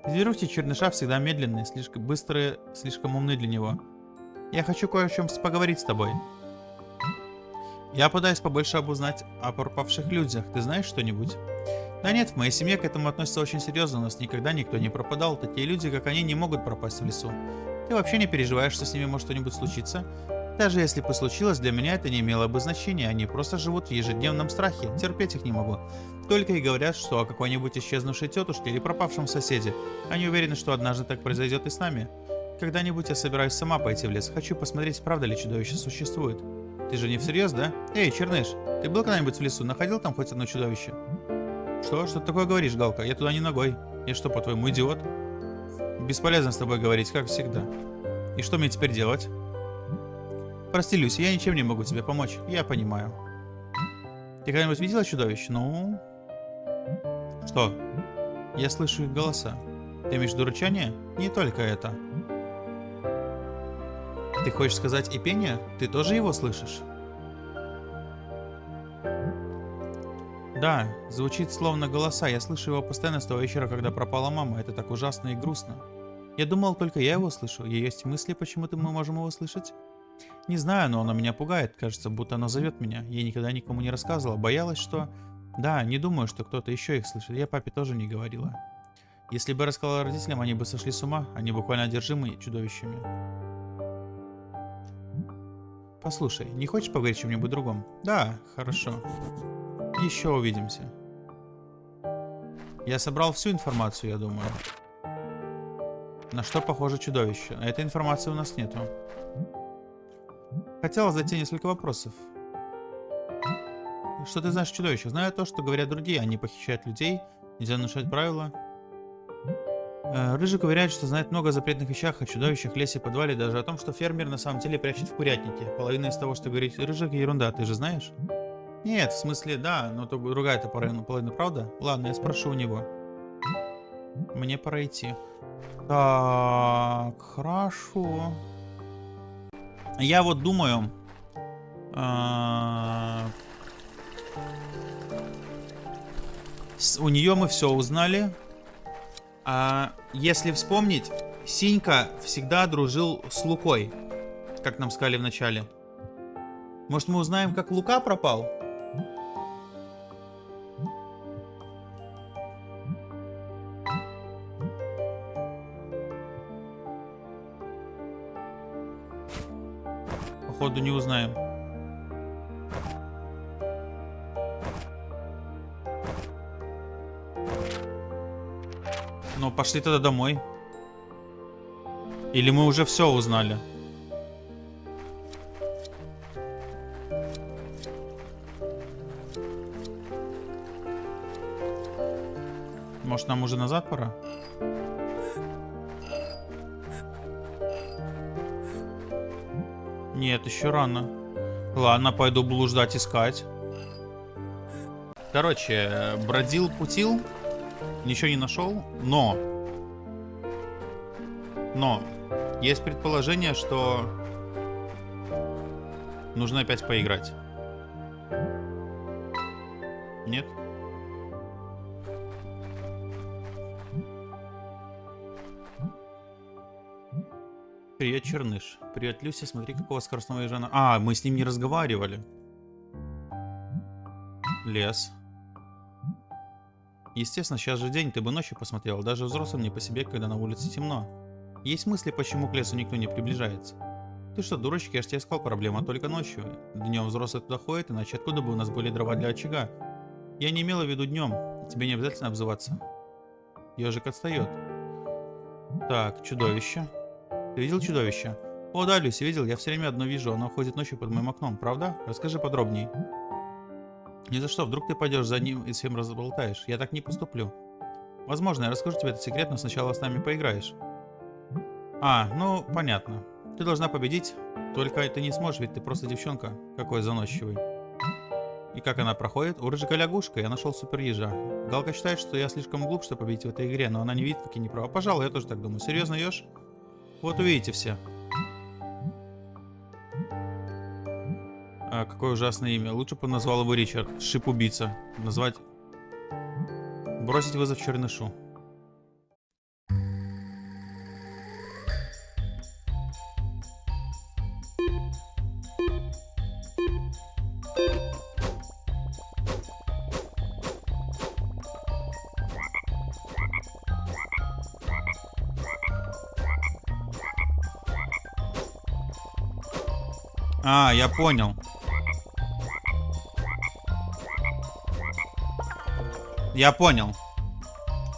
Зверюшки черныша всегда медленные, слишком быстрые, слишком умны для него. Я хочу кое о чем поговорить с тобой. Я пытаюсь побольше обузнать о пропавших людях. Ты знаешь что-нибудь? Да нет, в моей семье к этому относятся очень серьезно. У нас никогда никто не пропадал. Такие люди, как они, не могут пропасть в лесу. Ты вообще не переживаешь, что с ними может что-нибудь случиться? Даже если бы случилось, для меня это не имело бы значения. Они просто живут в ежедневном страхе. Терпеть их не могу. Только и говорят, что о какой-нибудь исчезнувшей тетушке или пропавшем соседе. Они уверены, что однажды так произойдет и с нами. Когда-нибудь я собираюсь сама пойти в лес. Хочу посмотреть, правда ли чудовище существует. Ты же не всерьез, да? Эй, Черныш, ты был когда-нибудь в лесу? Находил там хоть одно чудовище? Что? Что ты такое говоришь, Галка? Я туда не ногой. Я что, по-твоему, идиот? Бесполезно с тобой говорить, как всегда. И что мне теперь делать? Прости, Люси, я ничем не могу тебе помочь. Я понимаю. Ты когда-нибудь видела чудовище? Ну... Что? Я слышу их голоса. Ты имеешь в виду рычание? Не только это. Ты хочешь сказать и пение? Ты тоже его слышишь? Да, звучит словно голоса. Я слышу его постоянно с того вечера, когда пропала мама. Это так ужасно и грустно. Я думал, только я его слышу. И есть мысли, почему-то мы можем его слышать? Не знаю, но оно меня пугает. Кажется, будто оно зовет меня. Я никогда никому не рассказывала. Боялась, что... Да, не думаю, что кто-то еще их слышит. Я папе тоже не говорила. Если бы рассказала родителям, они бы сошли с ума. Они буквально одержимы чудовищами. Послушай, не хочешь поговорить о чем-нибудь другом? Да, хорошо. Еще увидимся. Я собрал всю информацию, я думаю. На что похоже чудовище? Этой информации у нас нету. Хотела задать несколько вопросов. Что ты знаешь о чудовищах? Знаю то, что говорят другие. Они похищают людей. Нельзя нарушать правила. Э, Рыжик уверяет, что знает много о запретных вещах, о чудовищах, лесе, подвале, даже о том, что фермер на самом деле прячет в курятнике. Половина из того, что говорит Рыжик, ерунда, ты же знаешь? Нет, в смысле, да, но то другая-то половина, половина, правда? Ладно, я спрошу у него. Мне пора идти. Так, хорошо. Я вот думаю... А... У нее мы все узнали. А если вспомнить, Синька всегда дружил с Лукой, как нам сказали в начале. Может мы узнаем, как Лука пропал? Походу не узнаем. Ну, пошли тогда домой. Или мы уже все узнали? Может, нам уже назад пора? Нет, еще рано. Ладно, пойду блуждать, искать. Короче, бродил, путил. Ничего не нашел, но... Но, есть предположение, что... Нужно опять поиграть. Привет, Черныш. Привет, Люся. Смотри, какого скоростного ежа... А, мы с ним не разговаривали. Лес. Естественно, сейчас же день, ты бы ночью посмотрел. Даже взрослым не по себе, когда на улице темно. Есть мысли, почему к лесу никто не приближается. Ты что, дурочек, я же тебе сказал, проблема только ночью. Днем взрослые туда ходят, иначе откуда бы у нас были дрова для очага? Я не имела в виду днем. Тебе не обязательно обзываться. Ежик отстает. Так, чудовище. Ты видел чудовище? О, да, Люси, видел, я все время одно вижу, оно ходит ночью под моим окном, правда? Расскажи подробней. Ни за что, вдруг ты пойдешь за ним и всем разболтаешь. Я так не поступлю. Возможно, я расскажу тебе этот секрет, но сначала с нами поиграешь. А, ну, понятно. Ты должна победить, только ты не сможешь, ведь ты просто девчонка. Какой заносчивый. И как она проходит? У рыжика лягушка, я нашел супер ежа. Галка считает, что я слишком глуп, чтобы победить в этой игре, но она не видит, как я не права. Пожалуй, я тоже так думаю. Серьезно, еж? Вот увидите все. А, какое ужасное имя. Лучше бы назвал его Ричард. Шип-убийца. Назвать... Бросить вызов Чернышу. Я понял. Я понял.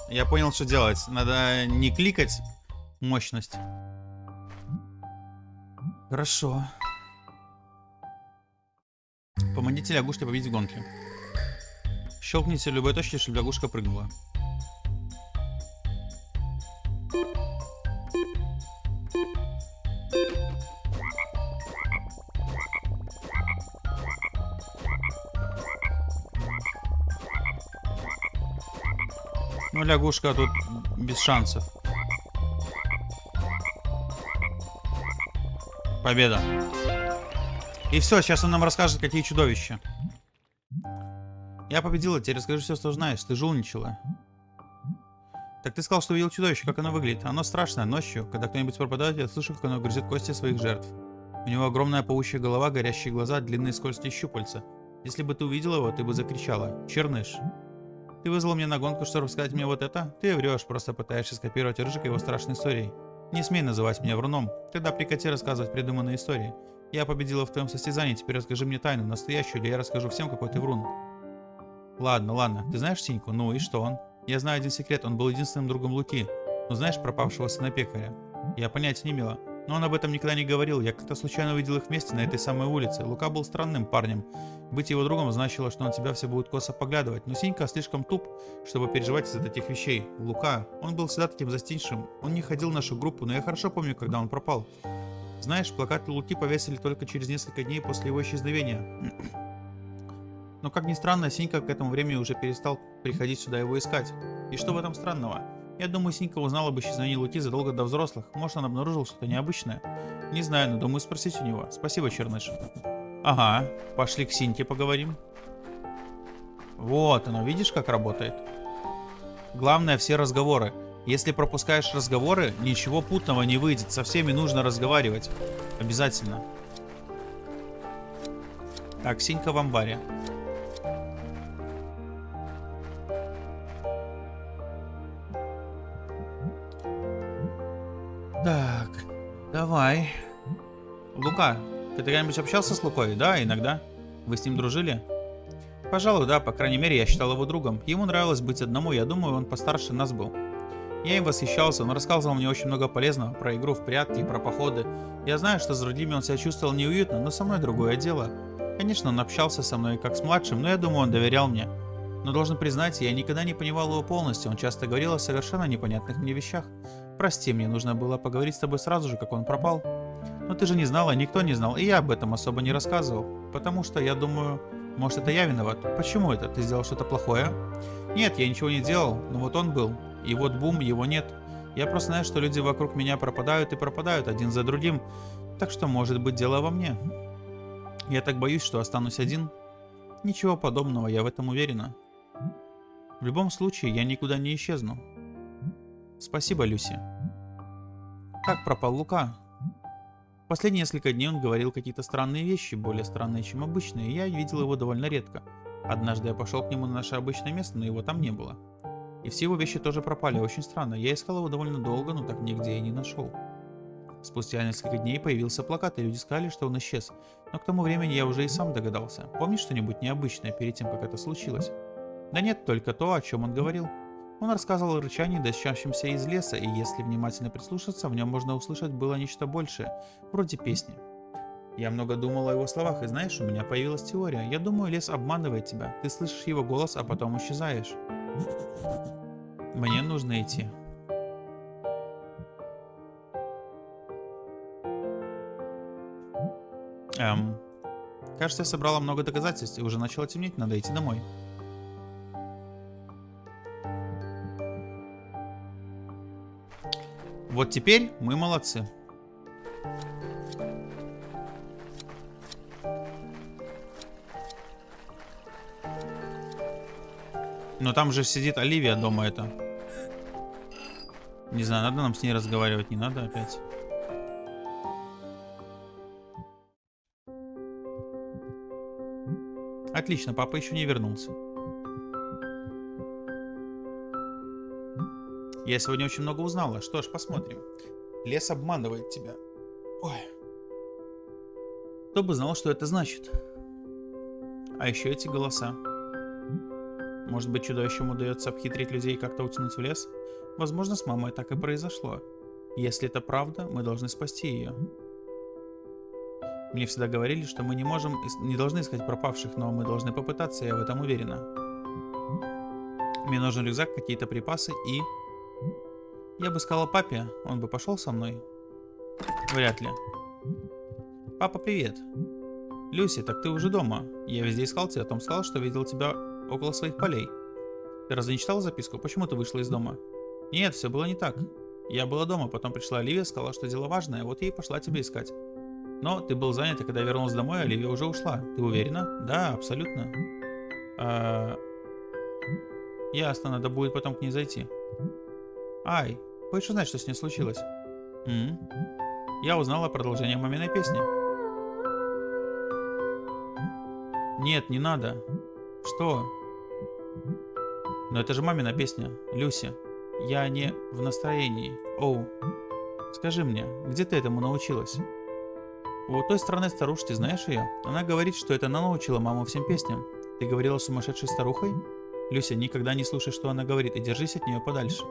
Я понял, что делать. Надо не кликать мощность. Хорошо. Помогите лягушке победить в гонке. Щелкните любой точки, чтобы лягушка прыгнула. Ну, лягушка тут без шансов. Победа. И все, сейчас он нам расскажет, какие чудовища. Я победила, теперь расскажи все, что знаешь. Ты жульничала. Так ты сказал, что увидел чудовище, как оно выглядит. Оно страшное, ночью. Когда кто-нибудь пропадает, я слышу, как оно грызет кости своих жертв. У него огромная паучья голова, горящие глаза, длинные скользкие щупальца. Если бы ты увидел его, ты бы закричала. Черныш. Ты вызвал меня на гонку, чтобы рассказать мне вот это? Ты врешь, просто пытаешься скопировать Рыжика его страшной историей. Не смей называть меня вруном. Тогда прекрати рассказывать придуманные истории. Я победила в твоем состязании, теперь расскажи мне тайну, настоящую, или я расскажу всем, какой ты врун. Ладно, ладно. Ты знаешь Синьку? Ну и что он? Я знаю один секрет, он был единственным другом Луки. Но знаешь пропавшего сына пекаря? Я понятия не имела. Но он об этом никогда не говорил. Я как-то случайно увидел их вместе на этой самой улице. Лука был странным парнем. Быть его другом значило, что на тебя все будут косо поглядывать. Но Синька слишком туп, чтобы переживать из-за таких вещей. Лука, он был всегда таким застенчивым. Он не ходил в нашу группу, но я хорошо помню, когда он пропал. Знаешь, плакаты Луки повесили только через несколько дней после его исчезновения. Но как ни странно, Синька к этому времени уже перестал приходить сюда его искать. И что в этом странного? Я думаю, Синька узнала об исчезновении Луки задолго до взрослых. Может, он обнаружил что-то необычное. Не знаю, но думаю спросить у него. Спасибо, Черныш. Ага, пошли к Синьке поговорим. Вот оно, видишь, как работает? Главное, все разговоры. Если пропускаешь разговоры, ничего путного не выйдет. Со всеми нужно разговаривать. Обязательно. Так, Синька в амбаре. Так, давай. Лука, ты когда-нибудь общался с Лукой? Да, иногда. Вы с ним дружили? Пожалуй, да, по крайней мере, я считал его другом. Ему нравилось быть одному, я думаю, он постарше нас был. Я им восхищался, он рассказывал мне очень много полезного про игру в прятки, про походы. Я знаю, что с другими он себя чувствовал неуютно, но со мной другое дело. Конечно, он общался со мной как с младшим, но я думаю, он доверял мне. Но должен признать, я никогда не понимал его полностью, он часто говорил о совершенно непонятных мне вещах. Прости, мне нужно было поговорить с тобой сразу же, как он пропал. Но ты же не знала, никто не знал, и я об этом особо не рассказывал. Потому что я думаю, может это я виноват. Почему это? Ты сделал что-то плохое? Нет, я ничего не делал, но вот он был. И вот бум, его нет. Я просто знаю, что люди вокруг меня пропадают и пропадают один за другим. Так что может быть дело во мне. Я так боюсь, что останусь один. Ничего подобного, я в этом уверена. В любом случае, я никуда не исчезну. Спасибо, Люси. Как пропал Лука? Последние несколько дней он говорил какие-то странные вещи, более странные, чем обычные, и я видел его довольно редко. Однажды я пошел к нему на наше обычное место, но его там не было. И все его вещи тоже пропали, очень странно. Я искал его довольно долго, но так нигде и не нашел. Спустя несколько дней появился плакат, и люди сказали, что он исчез. Но к тому времени я уже и сам догадался. Помнишь что-нибудь необычное перед тем, как это случилось? Да нет, только то, о чем он говорил. Он рассказывал о рычании, дощащемся из леса, и если внимательно прислушаться, в нем можно услышать было нечто большее, вроде песни. Я много думал о его словах, и знаешь, у меня появилась теория. Я думаю, лес обманывает тебя. Ты слышишь его голос, а потом исчезаешь. Мне нужно идти. Эм, кажется, я собрала много доказательств и уже начало темнеть, надо идти домой. Вот теперь мы молодцы. Но там же сидит Оливия дома это. Не знаю, надо нам с ней разговаривать, не надо опять. Отлично, папа еще не вернулся. Я сегодня очень много узнала. Что ж, посмотрим. Лес обманывает тебя. Ой. Кто бы знал, что это значит? А еще эти голоса. Может быть, чудовищам удается обхитрить людей и как-то утянуть в лес? Возможно, с мамой так и произошло. Если это правда, мы должны спасти ее. Мне всегда говорили, что мы не можем, не должны искать пропавших, но мы должны попытаться, я в этом уверена. Мне нужен рюкзак, какие-то припасы и... Я бы сказала папе, он бы пошел со мной. Вряд ли. Папа, привет. Люси, так ты уже дома. Я везде искал тебя, Том сказал, что видел тебя около своих полей. Ты разве не читал записку? Почему ты вышла из дома? Нет, все было не так. Я была дома, потом пришла Оливия, сказала, что дело важное, вот я и пошла тебя искать. Но ты был занят, и когда я вернулась домой, Оливия уже ушла. Ты уверена? Да, абсолютно. А... Ясно, надо будет потом к ней зайти. Ай, хочешь узнать, что с ней случилось? М? Я узнала продолжение маминой песни. Нет, не надо. Что? Но это же мамина песня, Люси. Я не в настроении. Оу. Скажи мне, где ты этому научилась? У той стороны старушки, знаешь ее? Она говорит, что это она научила маму всем песням. Ты говорила с сумасшедшей старухой? Люся, никогда не слушай, что она говорит, и держись от нее подальше.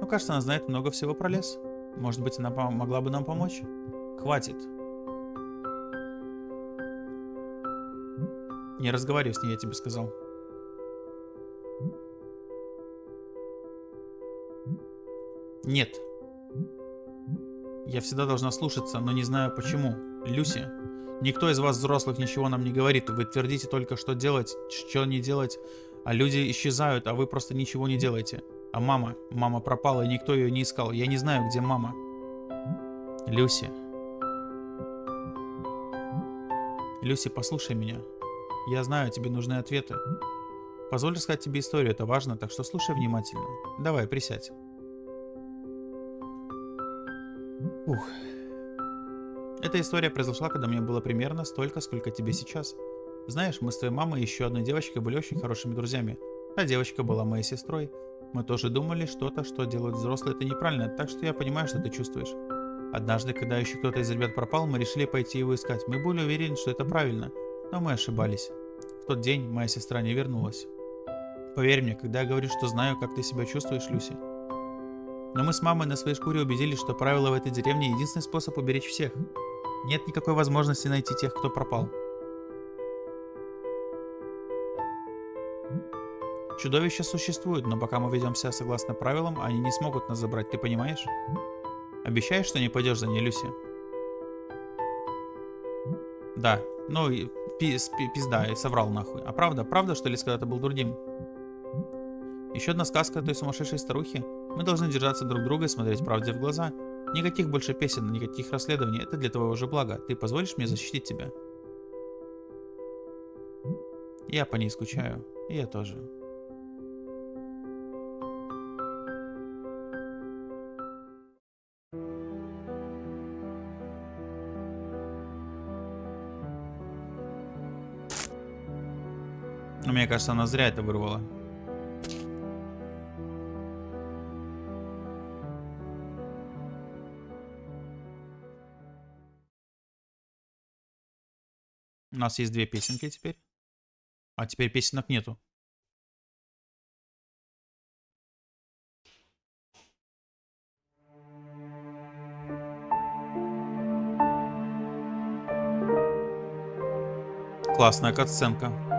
Ну, кажется, она знает много всего про лес. Может быть, она могла бы нам помочь? Хватит. Не разговаривай с ней, я тебе сказал. Нет. Я всегда должна слушаться, но не знаю почему. Люси, никто из вас взрослых ничего нам не говорит. Вы твердите только, что делать, что не делать. А люди исчезают, а вы просто ничего не делаете. А мама? Мама пропала, и никто ее не искал. Я не знаю, где мама. Люси. Люси, послушай меня. Я знаю, тебе нужны ответы. Позволь рассказать тебе историю, это важно, так что слушай внимательно. Давай, присядь. Ух. Эта история произошла, когда мне было примерно столько, сколько тебе сейчас. Знаешь, мы с твоей мамой и еще одной девочкой были очень хорошими друзьями. Та девочка была моей сестрой. Мы тоже думали, что-то, что делают взрослые, это неправильно, так что я понимаю, что ты чувствуешь. Однажды, когда еще кто-то из ребят пропал, мы решили пойти его искать. Мы были уверены, что это правильно но мы ошибались. В тот день моя сестра не вернулась. Поверь мне, когда я говорю, что знаю, как ты себя чувствуешь, Люси. Но мы с мамой на своей шкуре убедились, что правило в этой деревне единственный способ уберечь всех. Нет никакой возможности найти тех, кто пропал. Чудовища существуют, но пока мы ведем себя согласно правилам, они не смогут нас забрать, ты понимаешь? Обещаешь, что не пойдешь за ней, Люси? Да, ну, пиз, пизда, и соврал нахуй. А правда? Правда, что ли, когда-то был другим? Еще одна сказка той сумасшедшей старухи. Мы должны держаться друг друга и смотреть правде в глаза. Никаких больше песен, никаких расследований. Это для твоего же блага. Ты позволишь мне защитить тебя? Я по ней скучаю. И я тоже. Мне кажется, она зря это вырвала. У нас есть две песенки теперь. А теперь песенок нету. Классная катсценка.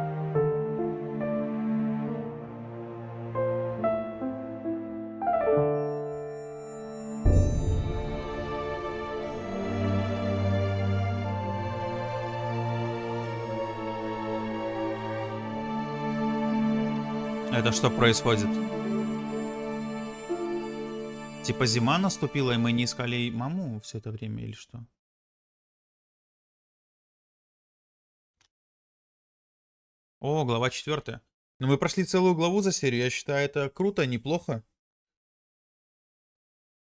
Это что происходит? Типа зима наступила, и мы не искали маму все это время, или что? О, глава четвертая. Ну мы прошли целую главу за серию, я считаю, это круто, неплохо.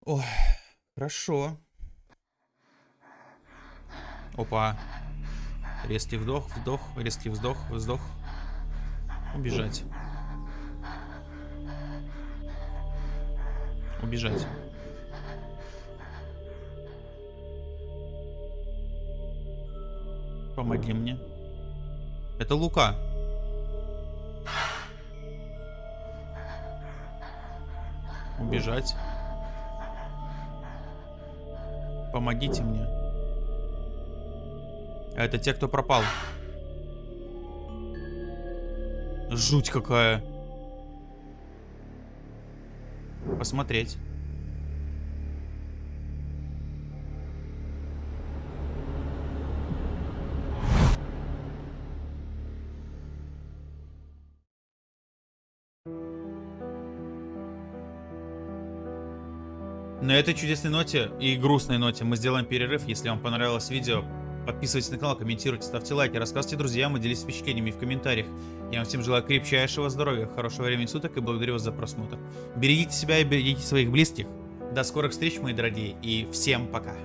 Ой, хорошо. Опа. Резкий вдох, вдох, резкий вздох, вздох. Убежать. Убежать. Помоги мне. Это Лука. Убежать. Помогите мне. Это те, кто пропал. Жуть какая. Посмотреть. На этой чудесной ноте и грустной ноте мы сделаем перерыв. Если вам понравилось видео, подписывайтесь на канал, комментируйте, ставьте лайки, рассказывайте друзьям и делитесь впечатлениями в комментариях. Я вам всем желаю крепчайшего здоровья, хорошего времени суток и благодарю вас за просмотр. Берегите себя и берегите своих близких. До скорых встреч, мои дорогие, и всем пока.